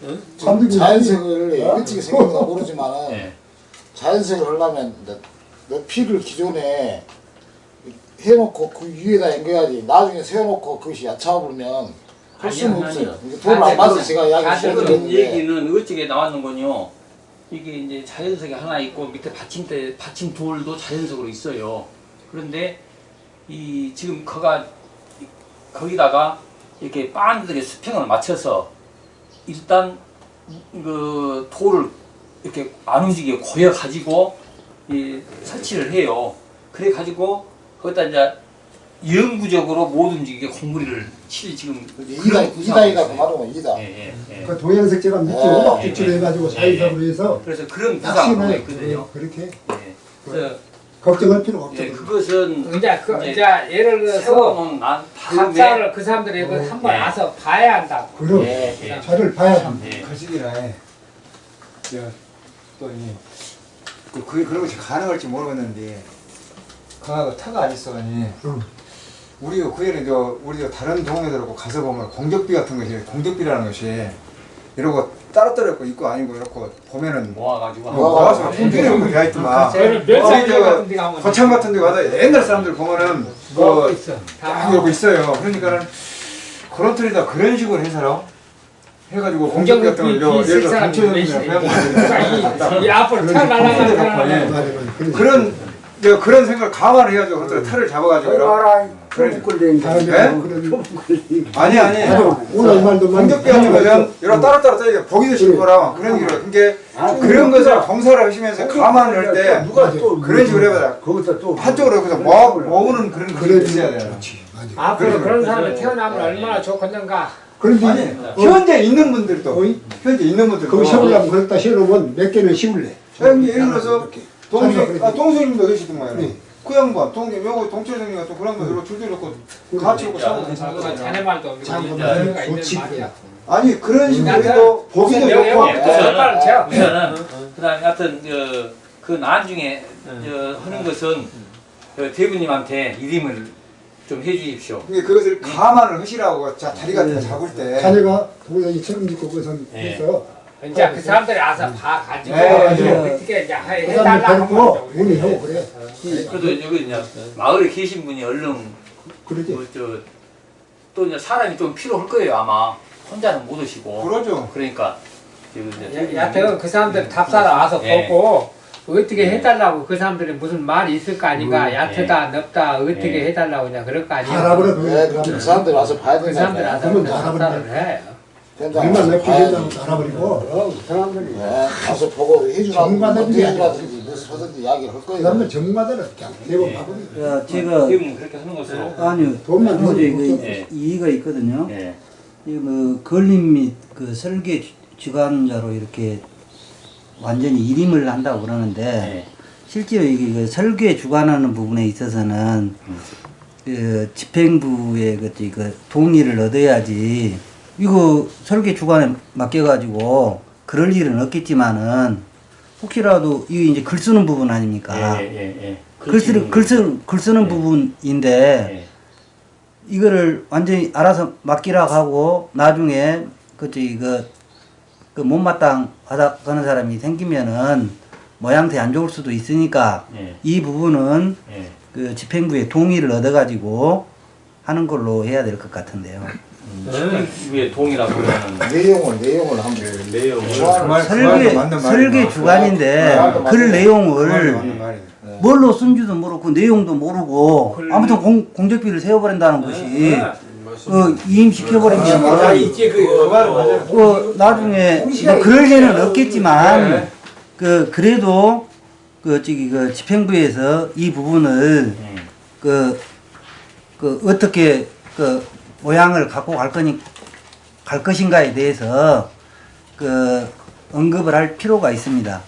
자연색을 일찍이 생겼나 모르지만은 예. 자연색을 하려면 너, 너 피를 기존에 해놓고 그 위에다 연겨야지 나중에 세워놓고 그것이 야차버리면 할 수는 없어요. 돈을 안 받아서 제가 이야기 사실 그 드렸는데 얘기는 어찌게 나왔는군요. 이게 이제 자연석이 하나 있고 밑에 받침대 받침 돌도 자연석으로 있어요. 그런데 이 지금 거가 거기다가 이렇게 빤하게 수평을 맞춰서 일단 그 돌을 이렇게 안 움직이게 고여 가지고 이 설치를 해요. 그래 가지고 거기다 이제 영구적으로 못 움직이게 공구리를 칠 지금 이다 그런 이다이다 그 구상이 있어요. 말하면 이다. 예, 예, 예. 그 동양색제가 밑에 예, 오박 예, 주치를 해가지고 사이사로 해서 그래서 그런 낚시는 있거든요. 그렇게 예. 그래서 걱정할 필요가 없죠. 예, 그것은 이제 그 이제 예를 들어서 각자를 그 사람들이 그 한번 예. 와서 봐야 한다고. 그럼 예, 예. 저를 봐야 합니다. 예. 거시기라 해. 또 이 그 그게 그런 것이 가능할지 모르겠는데 강하고 터가 안 있어가니 응. 우리가 그에는 저 우리가 다른 동네들하고 가서 보면 공격비 같은 것이 공격비라는 것이 이러고 따로따로 있고 있고 아니고 이렇게 보면은 모아가지고 뭐 모아서 품질이 없는 게 있더만 저는 우리 멸상 저 같은 데 가면 거창 같은 데 가서 옛날 사람들 보면은 뭐 이러고 있어요. 그러니까는 그런 틀에다 그런 식으로 해서요. 해가지고 공격 같은 걸 저, 예를 들어 경찰이나 이, 이 앞으로 차 날아가는 네. 그래 서 그런 저 그런 생각을 감안해가지고 그런 탈을 잡아가지고. 알아 네? 뭐 그런 아니 아니 나도 오늘 이 말도 같은 거는 여러 따로따로 떠야 보기도 싫거라 그런 식으로 그게 그런 것을 검사를 하시면서 감안을 할 때 누가 또 그런 식으로 해봐라 거기서 또 한쪽으로 그래서 모아, 모으는 그런 그래 그게 있어야 돼요. 앞으로 그래. 그런 사람이 태어나면 얼마나 좋겠는가. 그런데 아니 현재 있는 분들도 현재 있는 분들도 거기 씌우려면 그랬다 씌워놓으면 몇 개는 씌울래. 예를 들어서 이렇게. 동생, 아, 동생님도 계시더만요. 네. 그 양반, 동생, 요거 동철생님 같은 그런 거 이렇게 줄줄 놓고 같이 놓고 괜찮거든요. 자네 말도 있는 좋지. 말이야. 아니, 그런 식으로 나는 해도 보기도 좋고. 그래서 제가- 우선은 그 다음에 하여튼 그그 나중에 저, 하는 것은 그 대부님한테 이름을 좀 해주십시오. 근데 그것을 감안을 하시라고 자 자리가 잡을 때 자네가 거기다 이 책임지고 거기서 예. 해서 이제 그 사람들이 와서 봐 가지고 네, 네. 어떻게 이제 해- 그 해달라고 사람들 하면 문의하고 그래 그래도 여기 이제 마을에 계신 분이 얼른 그러지 뭐저또 이제 사람이 좀 필요할 거예요 아마 혼자는 못 오시고 그러죠. 그러니까 지금 이제 여하튼 그 사람들 답사로 와서 예. 보고 어떻게 해달라고 그 사람들이 무슨 말이 있을 거 아닌가 음, 얕다 넓다 어떻게 예. 해달라고 그냥 그럴 거 아니야 알아보라 네, 그 사람들이 와서 봐야 그 사람들. 와서. 답사를 해 높이 봐야지. 된다고 알아버리고 그럼 사람들이 네, 가서 보고 해주라든지 전문가들이 어떻게 해주라든지 무슨 하든지 이야기를 할그 거예요. 다음에 전문가들은 그냥 대부분 가버리 어, 제가 대부분 그렇게 하는 것으로 아니요 돈만 주면 그 예. 이의가 있거든요. 예. 이뭐 걸림 및 그 설계 주- 주관자로 이렇게 완전히 일임을 한다고 그러는데 예. 실제로 이게 그 설계 주관하는 부분에 있어서는 그 집행부의 그, 그 동의를 얻어야지 이거 설계 주관에 맡겨가지고 그럴 일은 없겠지만은 혹시라도 이게 이제 글 쓰는 부분 아닙니까? 예, 예, 예. 글 쓰는 글 쓰는 글 쓰는 예. 부분인데 예. 이거를 완전히 알아서 맡기라고 하고 나중에 그치 그, 그 못마땅 하다 가는 사람이 생기면은 모양새 안 좋을 수도 있으니까 예. 이 부분은 예. 그 집행부의 동의를 얻어가지고 하는 걸로 해야 될 것 같은데요. 위에 동이라고 그러는 내용을 내용을 한번 내용 그 말- 그 설계 설계 말이구나. 주관인데 그그 내용을. 뭘로 쓴지도 모르고 내용도 모르고 아무튼 공, 공적비를 세워버린다는 것이 그 이임시켜버리면 아, 그, 그 맞아요. 그 나중에 뭐 그럴 일은 없겠지만 그 그래도 그 저기 그 집행부에서 이 부분을 예. 그, 그 어떻게 그 모양을 갖고 갈 거니 갈 것인가에 대해서 그 언급을 할 필요가 있습니다.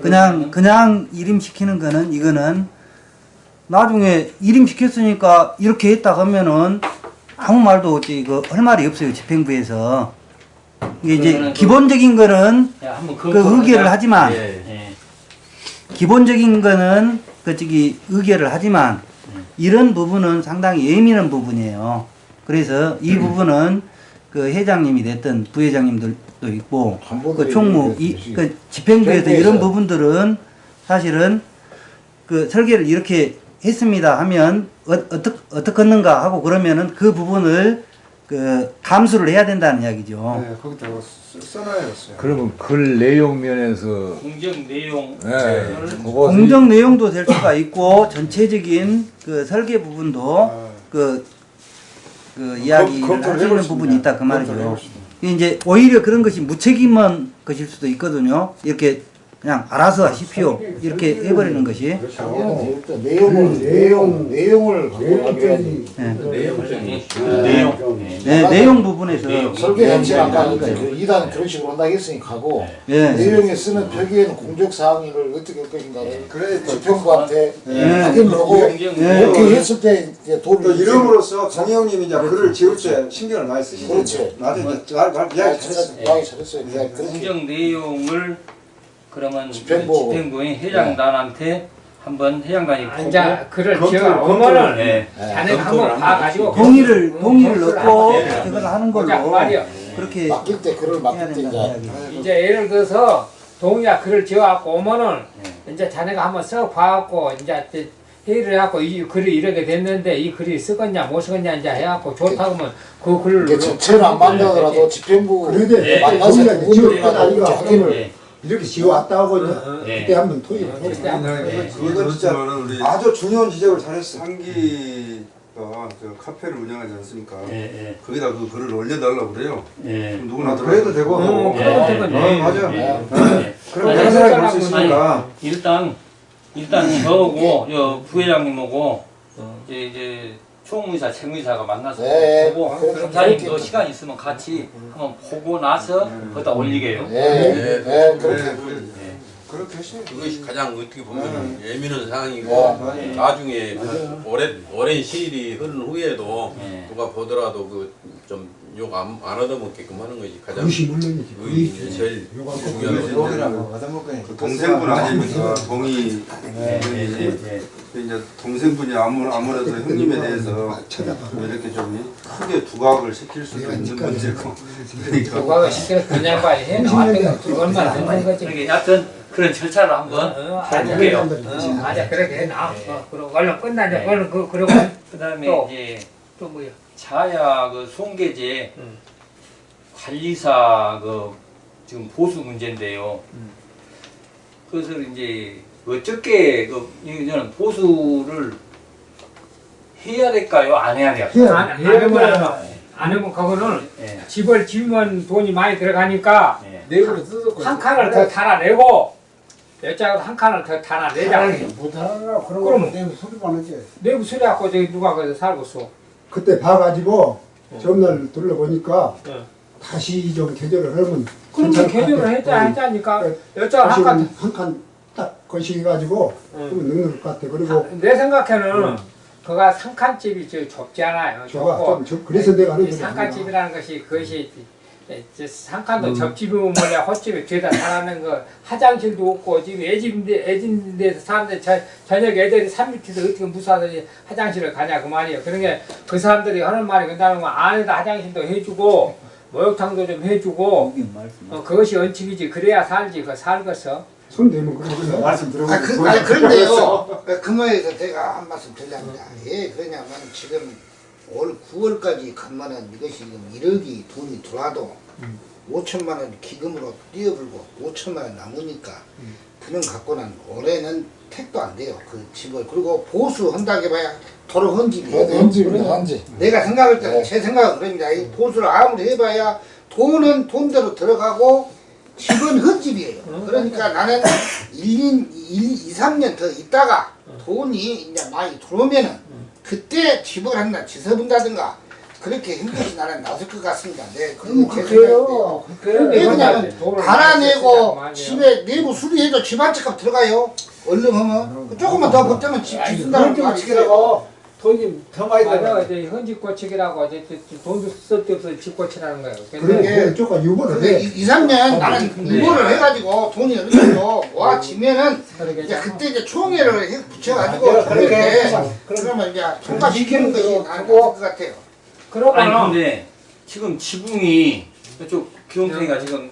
그냥 그냥 이름 시키는 거는 이거는 나중에 이름 시켰으니까 이렇게 했다 하면은 아무 말도 없지 이거 할 말이 없어요 집행부에서 이게 이제 그- 기본적인 거는 야, 그 의결을 하지만 예. 예. 기본적인 거는 그 저기 의결을 하지만 이런 부분은 상당히 예민한 부분이에요. 그래서 이 부분은 그 회장님이 됐든 부회장님들도 있고 그 총무 이. 그 집행부에서. 이런 부분들은 사실은 그 설계를 이렇게 했습니다 하면 어, 어떻게 어떻게 했는가 하고 그러면은 그 부분을 그 감수를 해야 된다는 이야기죠. 네, 거기다 써- 써놔야겠어요. 그러면 글 내용 면에서 공정 내용 그것이 공정 내용도 될 수가 있고 전체적인 그 설계 부분도 아. 그, 그 이야기를 해볼 수 부분이 있다. 있다 그 말이죠. 이제 오히려 그런 것이 무책임한 것일 수도 있거든요. 이렇게 그냥 알아서 하십시오 이렇게 해버리는 것이 내용을 내용 내용을 가져야지. 네. 내용 예. 네, 내용 부분에서 내용. 설계 자체가 아까 내용 이제 그 2단 그런 식으로 한다고 했으니 가고 네. 내용에 쓰는 표기에는 공적 사항을 어떻게 할 것인가를 네. 확인을 하고 공정 네. 이렇게 했을 때 돈을 이름으로써 정영님이 이제 글을 지을 때 신경을 많이 쓰시는데 그렇지. 나중에 이제 말, 말, 아, 이야기 진짜 잘했어요. 이야기 잘했어요. 공정 내용을 그러면 집행부. 집행부의 회장단한테 한번 회장단이 보고 이제 그를 검토를- 지어 오면은 예. 자네가 검토를 한번 봐가지고 동의를 동의를 검토를 넣고 그걸 하는 그 걸로 말이야. 그렇게 맡길 때 글을 맡길 때 이제 예를 들어서 동의야 글을 지어갖고 오면은 이제 자네가 한번 써 봐갖고 이제 회의를 해갖고 이 글이 이렇게 됐는데 이 글이 쓰겠냐 못 쓰겠냐 이제 해갖고 좋다고 하면 그 글을 이게 전체는 안 만나더라도 집행부 그래도 예. 만나서 지역마다 부분을 예. 이렇게 지어왔다 하고 이제 예. 그때 한번 토의를 하고 그때 한번 이건 진짜 우리 아주 중요한 지적을 잘했어. 상기가 저 카페를 운영하지 않습니까? 예, 거기다 그 글을 올려달라고 그래요. 예. 그럼 누구나 아, 들어가. 그래도 되고. 음, 예. 그래도 되겠네. 어, 맞아. 예. 예. 그럼 다른 사람이 볼수 아니, 있으니까. 일단 일단 저하고 저 부회장님하고 이제 이제 총무이사, 최무이사가 만나서 네, 보고 그렇게 검사님도 그렇게. 시간 있으면 같이 한번 보고 나서 거기다 올리게요. 예, 예, 예, 그렇게 그렇게 하시면 그것이 가장 어떻게 보면 예민한 네. 상황이고 나중에 오랜 오랜 시일이 흐른 후에도 네. 누가 보더라도 그 좀 욕안 안 얻어먹게끔 하는 것이 가장 그것이 물론이지. 그게 이제 제일 생각합니다. 얻어먹거니 그 동생분 아닙니까? 동의 네, 네, 네, 네. 이제 동생분이 아무 아무래도 형님에 대해서 좀 이렇게 좀 크게 두각을 시킬 수도 있는 문제고. 그러니까. 누가 시켜 그냥 봐야 해 나왔다가 그것만 하는 거지. 그러니까 여하튼 그런 절차를 한번 어, 해볼게요. 어, 맞아 그렇게 해놔. 어, 그리고 얼른 끝나자. 네. 얼른 그 그리고 그 다음에 또. 이제 또 뭐야? 자야 그 송계제 음. 관리사 그 지금 보수 문제인데요. 그래서 이제 어떻게 그 이거는 보수를 해야 될까요? 안 해야 될까요? 해야 안, 안 하면 안, 안 하면 그거는 예. 집을 지으면 돈이 많이 들어가니까 예. 내부를 뜯었고 한 칸을 더 달아내고 여자가 한 칸을 더 달아내자 못하나 그런 그럼. 거 내부 소리만 하지 내부 수리하고 저기 누가 거기서 살고 있어 그때 봐가지고 전날 둘러보니까 어. 다시 좀 개조를 하면 그러면 것 개조를. 했자 응. 했자니까 네. 여자가 한칸 한칸딱 거시기 가지고 그러면 능력 같아. 그리고 내 생각에는 그가 상칸집이 저 좁지 않아요. 저가 좁고 좀 저- 그래서 내가 하는. 상칸집이라는 것이 그것이 예, 저 상칸도 접집이면 뭐냐 헛집에 죄다 살아는 거 화장실도 없고 지금 애집인데 애집인데서 사람들 저, 저녁 애들이 산 밑에서 어떻게 무사하더니 화장실을 가냐 그 말이에요. 그러니까 그 사람들이 하는 말이 그다음에 안에다 화장실도 해주고 목욕탕도 좀 해주고. 어, 그것이 원칙이지. 그래야 살지. 그 살겠어 손 대면 그러거든. 말씀 들어보고 아, 그, 아니, 그런데요. 그 말에서 제가 한 말씀 드리랍니다. 왜 그러냐면 지금 올 9월까지 가면은 이것이 지금 1억이 돈이 들어와도 5천만 원 기금으로 뛰어불고 5천만 원 남으니까 그는 갖고는 올해는 택도 안 돼요. 그 집을. 그리고 보수한다고 해봐야 도로 헌집이에요. 현지입니다 현지 내가 생각할 때는 네. 제 생각은 그럽니다. 이 보수를 아무리 해봐야 돈은 돈대로 들어가고 집은 흙집이에요. 그러니까 나는 1, 2, 2, 3년 더 있다가 돈이 이제 많이 들어오면은 그때 집을 하나 지서본다든가 그렇게 힘들지 나는 나설 것 같습니다. 네, 그게 제 그래요 생각인데요. 왜 그러냐면 돈을 갈아내고 집에 내부 수리해도 집 한 채값 들어가요. 얼른 하면 조금만 더 버티면 집, 집 쓴다는 그런 말이 좀 있어요. 돈이 더 많이 맞아 들어 이제 현직 고치기라고 이제 돈도 쓸데없어 집 고치라는 거예요 그래, 근데 그 쪽과 유보를 해. 2, 3년 나는 공부를 해가지고 돈이 어느 정도 모아지면은 이제 그때 이제 총회를 해 붙여가지고 아, 그렇게. 그러면 이제 통과시키는 것이 나는 맞을 것 같아요. 그러고 아니 근데 지금 지붕이 이쪽 기용태가 지금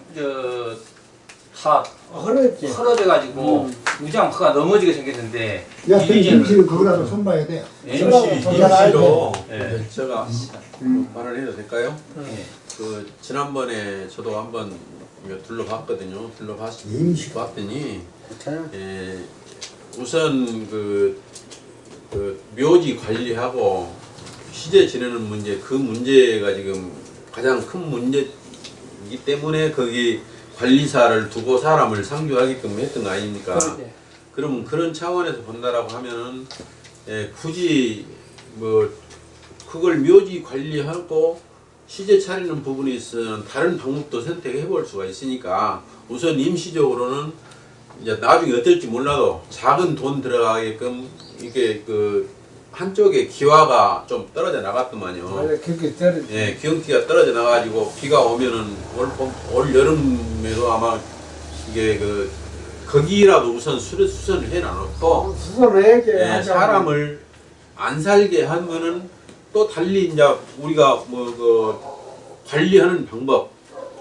저다 그랬지 헐어져 가지고 우장파가 넘어지게 생겼는데 야, 이제는- 김치는 그거라도 손봐야 돼. 예? 임시로 네. 제가 말을 해도 될까요? 예. 그 지난번에 저도 한번 둘러봤거든요. 둘러봤 임시. 봤더니 예, 우선 그, 그 묘지 관리하고 시제 지내는 문제 그 문제가 지금 가장 큰 문제이기 때문에 거기 관리사를 두고 사람을 상주하게끔 했던 거 아닙니까? 그러지. 그러면 그런 차원에서 본다라고 하면은 예, 굳이 뭐 그걸 묘지 관리하고 시제 차리는 부분에 있어서는 다른 방법도 선택해 볼 수가 있으니까 우선 임시적으로는 이제 나중에 어떨지 몰라도 작은 돈 들어가게끔 이게 그 한쪽에 기와가 좀 떨어져 나갔더만요. 맞아 그렇게 떨어지 예, 기온기가 떨어져 나가지고 비가 오면은 올, 봄- 올 여름에도 아마 이게 그 거기라도 우선 수를 수선을 해놔놓고 수선을 해야지 예. 사람을 안 살게 하면은 또 달리 이제 우리가 뭐 그 관리하는 방법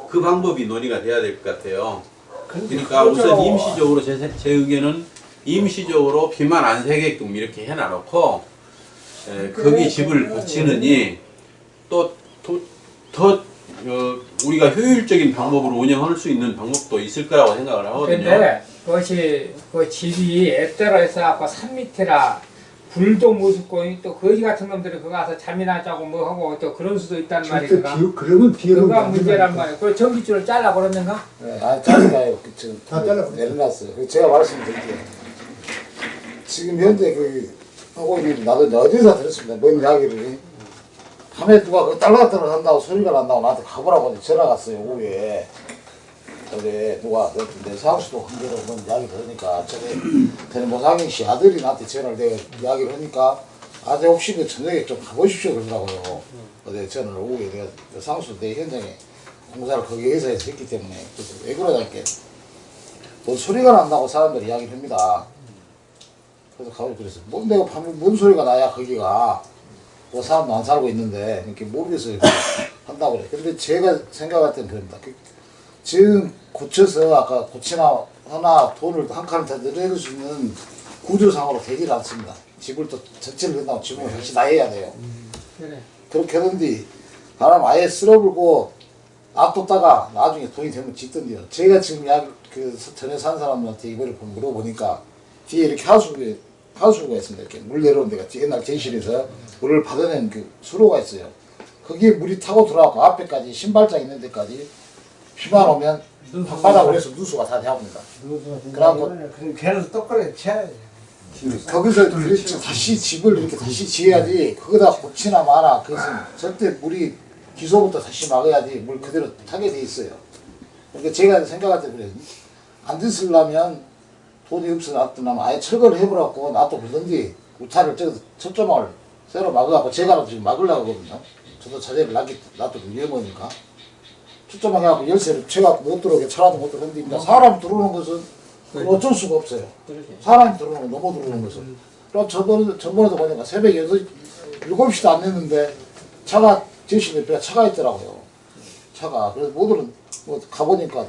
그 방법이 논의가 돼야 될 것 같아요. 그러니까 우선 임시적으로 제, 세- 제 의견은 임시적으로 비만 안 새게끔 이렇게 해놔놓고 에, 거기 집을 고치느니 또더 어, 우리가 효율적인 방법으로 운영할 수 있는 방법도 있을 거라고 생각을 하거든요. 근데 그것이 그 집이 앱대로 해서 산 밑에라 불도 무섭고 또 거지 같은 놈들이 그거 가서 잠이나 자고 뭐 하고 또 그런 수도 있단 말이야 절대 그가 비, 그러면 비는 그가 문제란 말이야 그 전기줄을 잘라 버렸는가? 네, 아, 잘라요. 그, 지금 다 잘라. 내려놨어요. 그 제가 말씀드릴게요. 지금 현재 그 하고 있는 나도 이제 어디서 들었습니다. 뭔 이야기를 밤에 누가 그 딸라딸라 한다고 소리가 난다고 나한테 가보라고 이제 전화 갔어요 오후에 어제 누가 내, 내 사무실도 한대로 그런 이야기 들으니까 저기 대모상인 씨 아들이 나한테 전화를 내가 이야기를 하니까 아재 혹시 그 저녁에 좀 가보십시오 그러더라고요. 어제 전화를 오고 내가 그 상수 내 현장에 공사를 거기 회사에서 했기 때문에 그래서 왜 그러냐니까 뭔 소리가 난다고 사람들이 이야기를 합니다. 그래서 가고 그랬어요. 뭔 내가 밤에 뭔 소리가 나야 거기가 뭐 사람도 안 살고 있는데 이렇게 모르겠어요. 이렇게 한다고 그래. 근데 제가 생각할 때는 그럽니다. 그 지금 고쳐서 아까 고치나 하나 돈을 한 칸을 더 늘릴 수 있는 구조상으로 되질 않습니다. 집을 또 전체를 끝나고 집을 다시 나해야 돼요. 그래. 그렇게 하던디 바람 아예 쓸어불고 놔뒀다가 나중에 돈이 되면 짓던데요. 제가 지금 약 그 전에 산 사람들한테 이거를 보- 물어보니까 뒤에 이렇게 하수구가 하수구가 있습니다. 이렇게 물 내려오는 데가 옛날 제실에서 물을 받아낸 그 수로가 있어요. 거기에 물이 타고 들어가고 앞에까지 신발장 있는 데까지 비만 오면 방바닥으로 해서 누수가 다 되어옵니다. 그래갖고 걔는 똑바로 쳐야지. 거기서 그렇지 다시 집을 이렇게 다시 지어야지 그거다 고치나 마나 그것은 절대 물이 기소부터 다시 막아야지 물 그대로 타게 돼 있어요. 그러니까 제가 생각할 때 그래요. 안 됐으려면 돈이 없어 놨더나 아예 철거를 해버렸고 놔둬 그러던지 우타를 저 첫조망을 새로 막아갖고 제가 지금 막으려고 하거든요. 저도 자재를 놔두고 위험하니까 초점만 해갖고 열쇠를 채갖고 못 들어오게 차라도 못 들어오는데 그러니까 사람 들어오는 것은 어쩔 수가 없어요. 사람이 들어오는 거 넘어 들어오는 것은. 그럼 저번에, 저번에도 보니까 새벽 8, 7시도 안 됐는데 차가, 제시 옆에 차가 있더라고요. 차가. 그래서 모두는 뭐 가보니까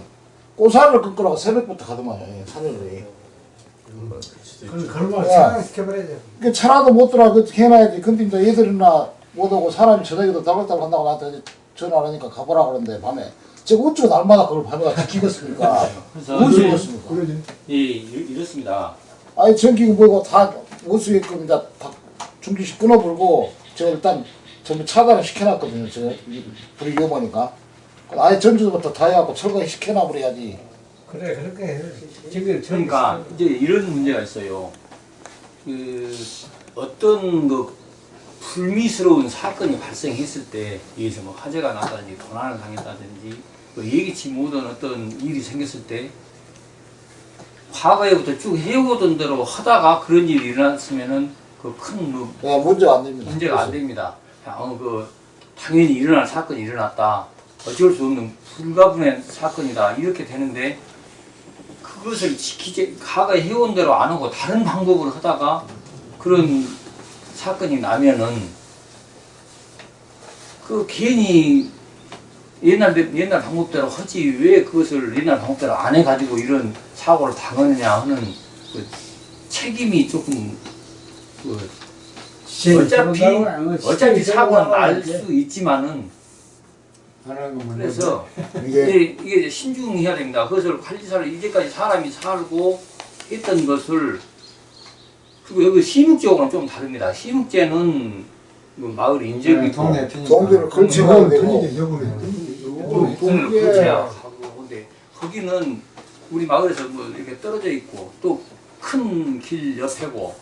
꼬사를 끊으라고 새벽부터 가더만요. 예, 산을. 차가 시켜버려야지. 그 차라도 못 들어와 그 해놔야지. 근데 이제 얘들이나 못 오고 사람이 저녁에도 따글따글 한다고 나한테 전화를 하니까 가보라 그러는데 밤에 제가 어쩌고 날마다 그걸 밤에 다 무슨 그- 그렇습니까? 예, 이- 이렇습니다. 아니 전기가 뭐고 다못 쓰게끔 이제 다 중기식 끊어버리고 제가 일단 전부 차단을 시켜놨거든요. 저 불이 위험하니까. 아예 전주부터 다 해갖고 철거 시켜놔버려야지. 그래 그렇게 해. 지금 그러니까 이제 이런 문제가 있어요. 그 어떤 그 불미스러운 사건이 발생했을 때 여기서 뭐 화재가 났다든지 도난을 당했다든지 뭐 예기치 못한 어떤 일이 생겼을 때 과거에부터 쭉 해오던 대로 하다가 그런 일이 일어났으면은 그큰 네, 문제가 안 됩니다. 문제가 안 됩니다. 어, 그 당연히 일어날 사건이 일어났다. 어쩔 수 없는 불가분의 사건이다. 이렇게 되는데 그것을 지키지 과거에 해온 대로 안 하고 다른 방법으로 하다가 그런 사건이 나면은 그 괜히 옛날 옛날 방법대로 하지 왜 그것을 옛날 방법대로 안 해가지고 이런 사고를 당하느냐 하는 그 책임이 조금 그 어차피 어차피 사고는 날 수 있지만은 그래서 이게, 이게 이제 신중해야 됩니다. 그것을 관리사를 이제까지 사람이 살고 했던 것을 그리고 여기 시묵지하고는 좀 다릅니다. 시묵제는 그 마을 인접이고 네, 동네. 동네를 되고. 동네를 걸쳐야 하고 근데 거기는 우리 마을에서 뭐 이렇게 떨어져 있고 또 큰 길 옆에고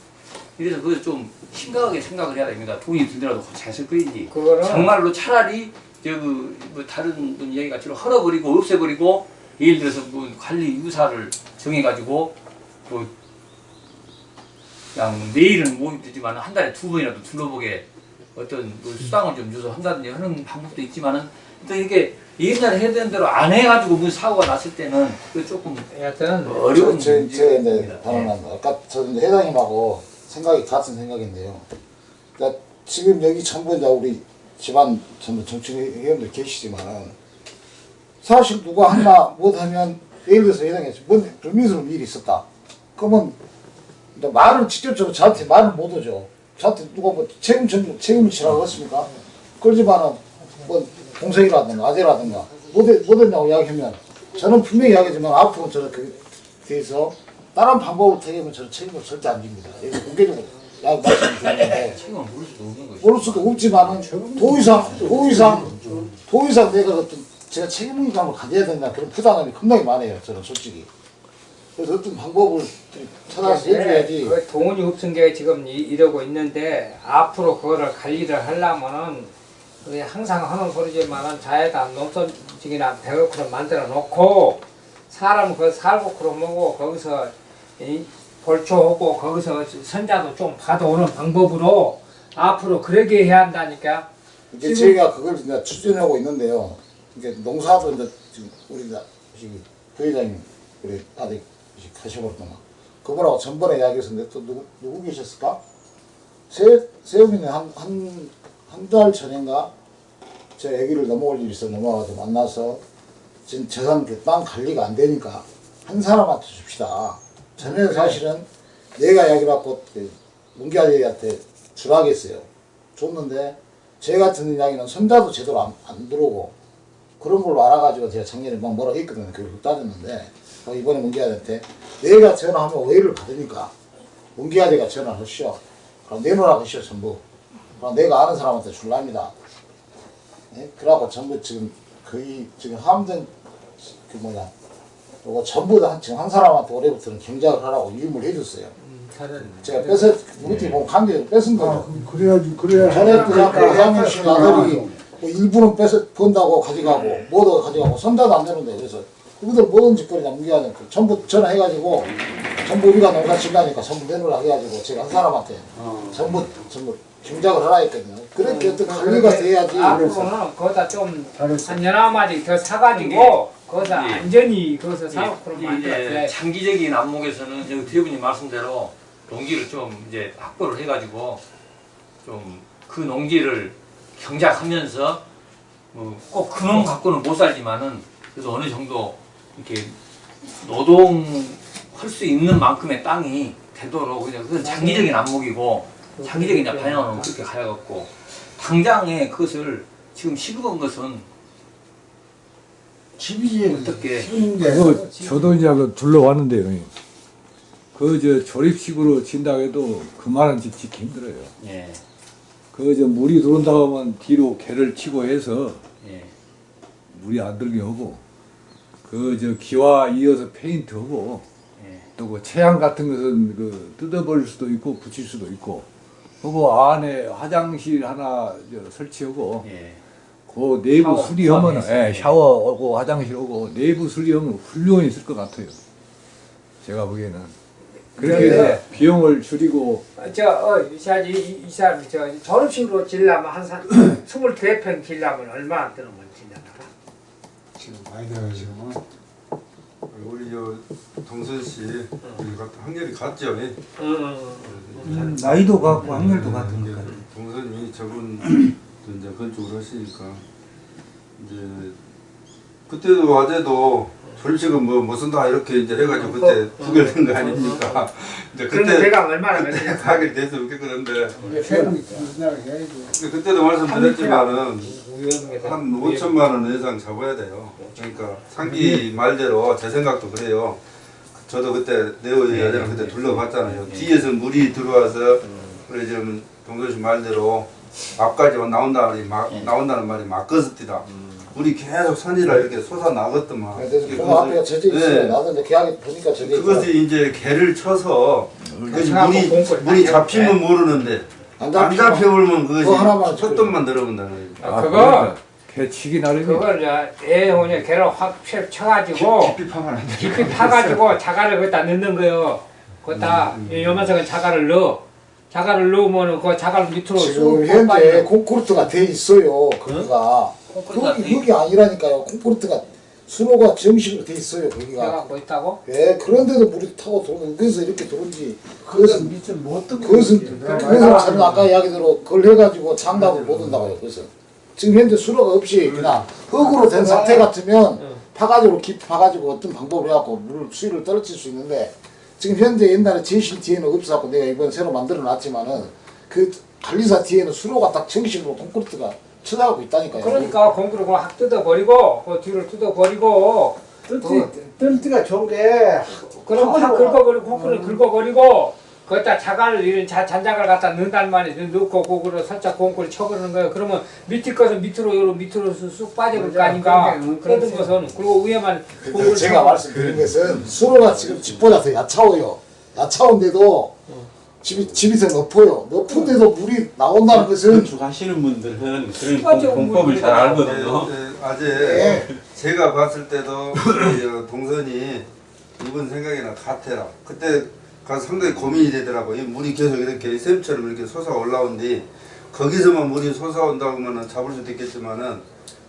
이래서 그걸 좀 심각하게 생각을 해야 됩니다. 돈이 들더라도 잘 쓸 거이지. 그거는 정말로 차라리 저뭐 다른 분 얘기 같이 헐어버리고 없애버리고 예를 들어서 뭐 관리 유사를 정해가지고 뭐 그냥 내일은 못 되지만 한 달에 두 번이라도 둘러보게 어떤 뭐 수당을 좀 줘서 한다든지 하는 방법도 있지만은 또 이게 옛날에 해야 되는 대로 안 해가지고 무슨 사고가 났을 때는 그 조금 여하튼 어려운 제, 제, 이제. 단언합니다. 아까 저 이제 회장님하고 생각이 같은 생각인데요. 그러니까 지금 여기 전부 이제 우리 집안 전부 정치 회원들 계시지만은 사실 누가 하나 못하면 예를 들어서 회장님 뭔 불미스러운 일이 있었다. 그러면 말을 직접적으로 저한테 말을 못 하죠. 저한테 누가 뭐 책임 전 책임을 지라고 했습니까? 그러지만은 뭐 동생이라든가 아재라든가 못, 해- 못 했냐고 이야기하면 저는 분명히 이야기하지만 앞으로 저는 그 대해서 다른 방법을 택하면 저는 책임을 절대 안 집니다. 이거 공개적으로 야 말씀드리는데 책임을 물을 수도 없는 거죠. 모를 수도 없지만은 도의상 도의상 도의상 내가 어떤 제가 책임감을 가져야 된다 그런 부담감이 겁나게 많아요. 저는 솔직히. 그래서 어떤 방법을 찾아서 해줘야지. 그 없은 게 지금 이- 이러고 있는데 앞으로 그거를 관리를 하려면은 항상 하는 소리지만은 자에다 농촌직이나 배고프로 만들어 놓고 사람 그 살고 그러고 거기서 이 볼초하고 거기서 선자도 좀 받아오는 방법으로 앞으로 그러게 해야 한다니까. 이제 저희가 그걸 이제 추진하고 있는데요. 이게 농사도 이제 지금 우리 다 부회장님 우리 아들 하셔버렸구나. 그분하고 전번에 이야기했었는데 또 누구 누구 계셨을까? 세 세우미는 한 한 한 달 전인가 제 아기를 넘어올 일이 있어 넘어가서 만나서 지금 재산 그땅 관리가 안 되니까 한 사람한테 줍시다. 전에 사실은 내가 이야기를 갖고 그 문기 아저씨한테 주라겠어요. 줬는데 제 같은 이야기는 손자도 제대로 안, 안 들어오고 그런 걸로 알아가지고 제가 작년에 막 뭐라고 했거든요. 결국 따졌는데 어, 이번에 문기아한테 내가 전화하면 오해를 받으니까 문기아대가 전화를 하시오. 그럼 내놓으라고 하시오 전부. 그럼 내가 아는 사람한테 줄랍니다. 예? 그래갖고 전부 지금 거의 지금 함정 그 뭐냐 요거 전부 다 한- 지금 한 사람한테 올해부터는 경작을 하라고 유임을 해줬어요. 제가 뺏어 우리 팀 보면 관계를 뺏은 거죠. 그래야지 그래야 전에 또 아까 회장님 씨 아들이 뭐 일부는 뺏어 번다고 가져가고 뭐도 가져가고 손자도 안 되는데 그래서 그들 뭐든 짓거리냐 무기하는 그 전부 전화해가지고 전부 우리가 농사 짓다니까 전부 내놓으라 해가지고 제가 한 사람한테 전부 전부 경작을 하라 했거든요. 그렇게 어떤 관리가 돼야지. 앞으로는 거기다 좀한 연화 마디 더 사가지고 거기다 예. 안전히 거기서 사고 그런 이제 만들어야 장기적인 안목에서는 여기 대부님 말씀대로 농지를 좀 이제 확보를 해가지고 좀 그 농지를 경작하면서 뭐 꼭 그놈 갖고는 못 살지만은 그래도 어느 정도 이렇게 노동할 수 있는 만큼의 땅이 되도록 그냥 그건 장기적인 안목이고 장기적인 이제 방향으로 그렇게 가야겠고 당장에 그것을 지금 시급한 것은 집이지 어떻게 그 저도 이제 그 둘러왔는데요. 형님. 그 저 조립식으로 진다고 해도 그만한 집 짓기 힘들어요. 예, 그 저 물이 들어온다고 하면 뒤로 개를 치고 해서 예. 물이 안 들게 하고 그 저 기와 이어서 페인트 하고 예. 또그 채양 같은 것은 그 뜯어버릴 수도 있고 붙일 수도 있고 그리고 안에 화장실 하나 저 설치하고 예. 그 내부 샤워, 수리하면. 예, 샤워 오고 화장실 오고 내부 수리하면 훌륭히 있을 것 같아요. 제가 보기에는 그렇게 네. 비용을 줄이고 저어 이사지 이- 이 사람 저 졸업식으로 질라면 한산 22평 질라면 얼마 드는 건 진짜 지금 많이 돼요 지금은 우리 저 동선 씨 우리 같은 학렬이 같죠? 예? 음, 나이도 같고 학렬도 같은 것 같아요. 동선이 저분 이제 건축을 하시니까 이제 그때도 어제도 솔직히 뭐못 쓴다 이렇게 이제 해가지고 그때 부결된 거 아닙니까? 이제 그때 대강 얼마나 그때 걸리냐? 가게 돼서 그랬는데 그냥 해야지 그때도 말씀드렸지만은 한한 5천만 원 이상 잡아야 돼요. 그러니까 상기 말대로 제 생각도 그래요. 저도 그때 네오 여자랑 그때 둘러봤잖아요. 뒤에서 물이 들어와서 그래 좀 동선 씨 말대로 앞까지 나온다는 말이 막 나온다는 말이 막거스티다. 물이 계속 산이라 이렇게 솟아 나갔더만. 그래서 그 앞에 젖어 있어요. 네. 나도 이제 계약이 보니까 젖어 있고 그것이 이제 개를 쳐서 그것이 그래서 물이 물이 딱 잡히면 모르는데 안 안 잡혀오면 그것이 촛돈만 들어본다는 거예요. 아, 그거 개치기 나름이 그걸 저애 오냐 걔를 확 펴- 쳐가지고 깊이 파면 안 돼. 깊이 파가지고 자갈을 거기다 넣는 거요. 거기다 음, 이 요만큼은 자갈을 넣어. 자갈을 넣으면은 그 자갈 밑으로 쑥 지금 현재 빠지는 콘크리트가 돼 있어요. 거기가 돼 거기 여기 아니라니까요. 콘크리트가 수로가 정식으로 돼 있어요. 거기가. 해갖고 있다고. 예, 그런데도 물이 타고 들어오는 그래서 이렇게 들어온지 그것은 밑에 못 듣고 그것은 있지. 그래서 저는 아까 이야기대로 그걸 해가지고 장답을 못 한다고요. 그래서 지금 현재 수로가 없이 그냥 흙으로 된 상태 같으면 파가지고 깊이 파가지고 어떤 방법을 해갖고 물 수위를 떨어질 수 있는데 지금 현재 옛날에 제실 뒤에는 없어갖고 내가 이번 새로 만들어 놨지만은 그 관리사 뒤에는 수로가 딱 정식으로 콘크리트가 쳐다보고 있다니까요. 그러니까 공구를 확 뜯어버리고 그 뒤를 뜯어버리고 뜰띠 뜰띠가 좋은 게 그럼 확 긁어버리고 콩쿠를 긁어버리고 거기다 자갈을 이런 자, 잔자갈 갖다 넣는단 말이야 넣고 그거를 살짝 공구를 쳐버리는 거예요 그러면 밑에 것은 밑으로 요로 밑으로 쑥 빠져볼 거 아닌가 그러게, 그런 것은 그리고 위에만 공구를 제가 말씀드린 것은 수로가 지금 집보다 더 야차워요. 야차운데도 집이 집이 더 높아요. 높은데도 물이 나온다는 것은 건축하시는 분들은 그런 공- 공법을 잘 알거든요. 네, 네, 아재 예. 제가 봤을 때도 동선이 이분 생각이나 같아요. 그때 가서 상당히 고민이 되더라고요. 이 물이 계속 이렇게 샘처럼 이렇게 솟아 올라온 뒤 거기서만 물이 솟아온다고 하면 잡을 수도 있겠지만은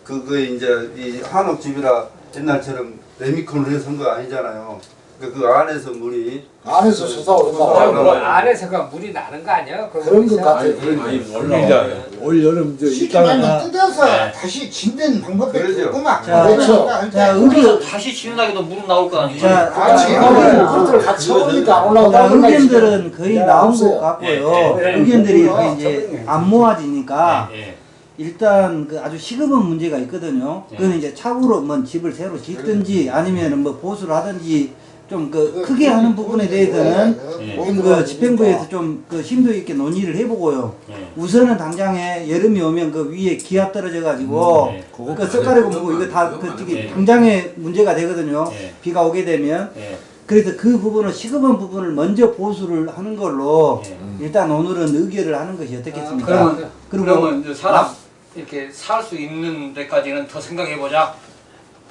그거에 이제 이 한옥집이라 옛날처럼 레미콘을 해서 한 거 아니잖아요. 그러니까 그 안에서 물이 안에서 솟아오른다고. 그 솟아올라와요. 안에서가 물이 나는 거 아니야? 그런 것 같아요. 그러니까 올 여름 저 있다가 뜯어서 네. 다시 짓는 방법이 그러죠. 없구만. 자, 그렇죠. 자, 거기서 의견, 다시 지어나기도 물은 나올 거 아니에요? 자. 자, 그것들 같이 자, 올라온다고. 의견들은 거의 나온 것 같고요. 예, 예. 의견들이 다 이제 안 모아지니까 예, 예. 일단 그 아주 시급한 문제가 있거든요. 예. 그거는 이제 차후로 뭐 집을 새로 짓든지 아니면은 뭐 보수를 하든지 좀 그 크게 하는 부분에 대해서는 예. 그 집행부에서 좀 그 심도 있게 논의를 해보고요. 예. 우선은 당장에 여름이 오면 그 위에 기압 떨어져 가지고 음, 예. 그 석가래 공부 이거 다그 저기 예. 당장에 문제가 되거든요. 예. 비가 오게 되면 예. 그래서 그 부분을 시급한 부분을 먼저 보수를 하는 걸로 예. 일단 오늘은 의결을 하는 것이 어떻겠습니까? 그러면 그리고 그러면 이제 사람 이렇게 살 수 있는 데까지는 더 생각해 보자.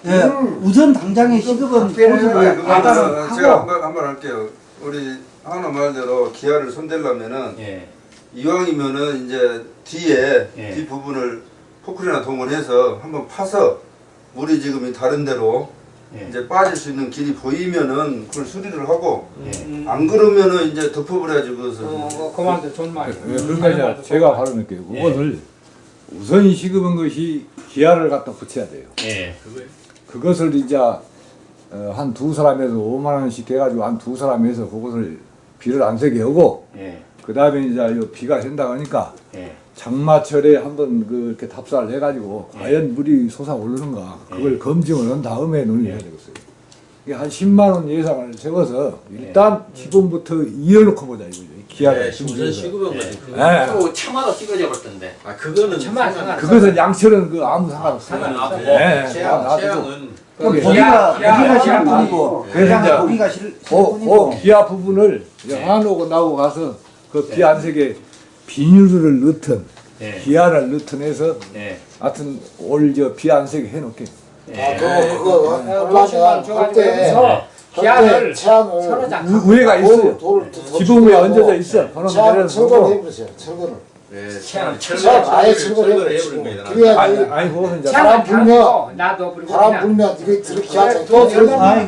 예, 우선 당장의 시급은 보수를 제가 한번 한 번 할게요. 우리 하나 말대로 기아를 손대려면은 예. 이왕이면은 이제 뒤에 예. 뒤 부분을 포크리나 동원해서 한번 파서 물이 지금 이 다른 데로 예. 이제 빠질 수 있는 길이 보이면은 그걸 수리를 하고 예. 안 그러면은 이제 덮어버려야지 그것을. 어, 어, 그만둬 말이야. 예, 그러니까 제가 바로는게요. 그것을 우선 시급한 것이 기아를 갖다 붙여야 돼요. 예. 그것을 이제 어, 한두 사람에서 5만 원씩 해가지고 한 두 사람에서 그것을 비를 안 세게 하고 예. 그 다음에 이제 요 비가 샌다 하니까 예. 장마철에 한번 그 이렇게 답사를 해가지고 과연 물이 솟아오르는가 그걸 검증을 한 다음에 논의해야 되겠어요. 이게 한 10만 원 예상을 세워서 일단 기본부터 이어놓고 보자 이거죠. 기아를 네. 거지. 예. 또 차마다 찍어져 볼 텐데. 아 그거는 상관- 상관- 그것은 양철은 그 아무 상관없어요. 예. 보기가 기아, 기아, 기아 보기가 싫을 그, 뿐이고 그 기아 부분을 이제 하나오고 나오고 가서 그 비안 세게 비닐을 넣든 예. 기아를 넣든 해서 예. 하여튼 올 저 비안 세게 해놓게. 아, 그거, 그거, 어, 줘가지고 그때, 여 기아를 체안을 서로 자 우- 위에가 있어요. 돌, 지붕 위에 얹어져 있어. 내려서 철거를 보고. 해버리세요, 철거를. 예, 체양 체안 아예 철거를. 해버린 거예요. 그래야 아니, 이제 바람 불면, 나도 그리고 바람 불면 이게 그래, 또 들어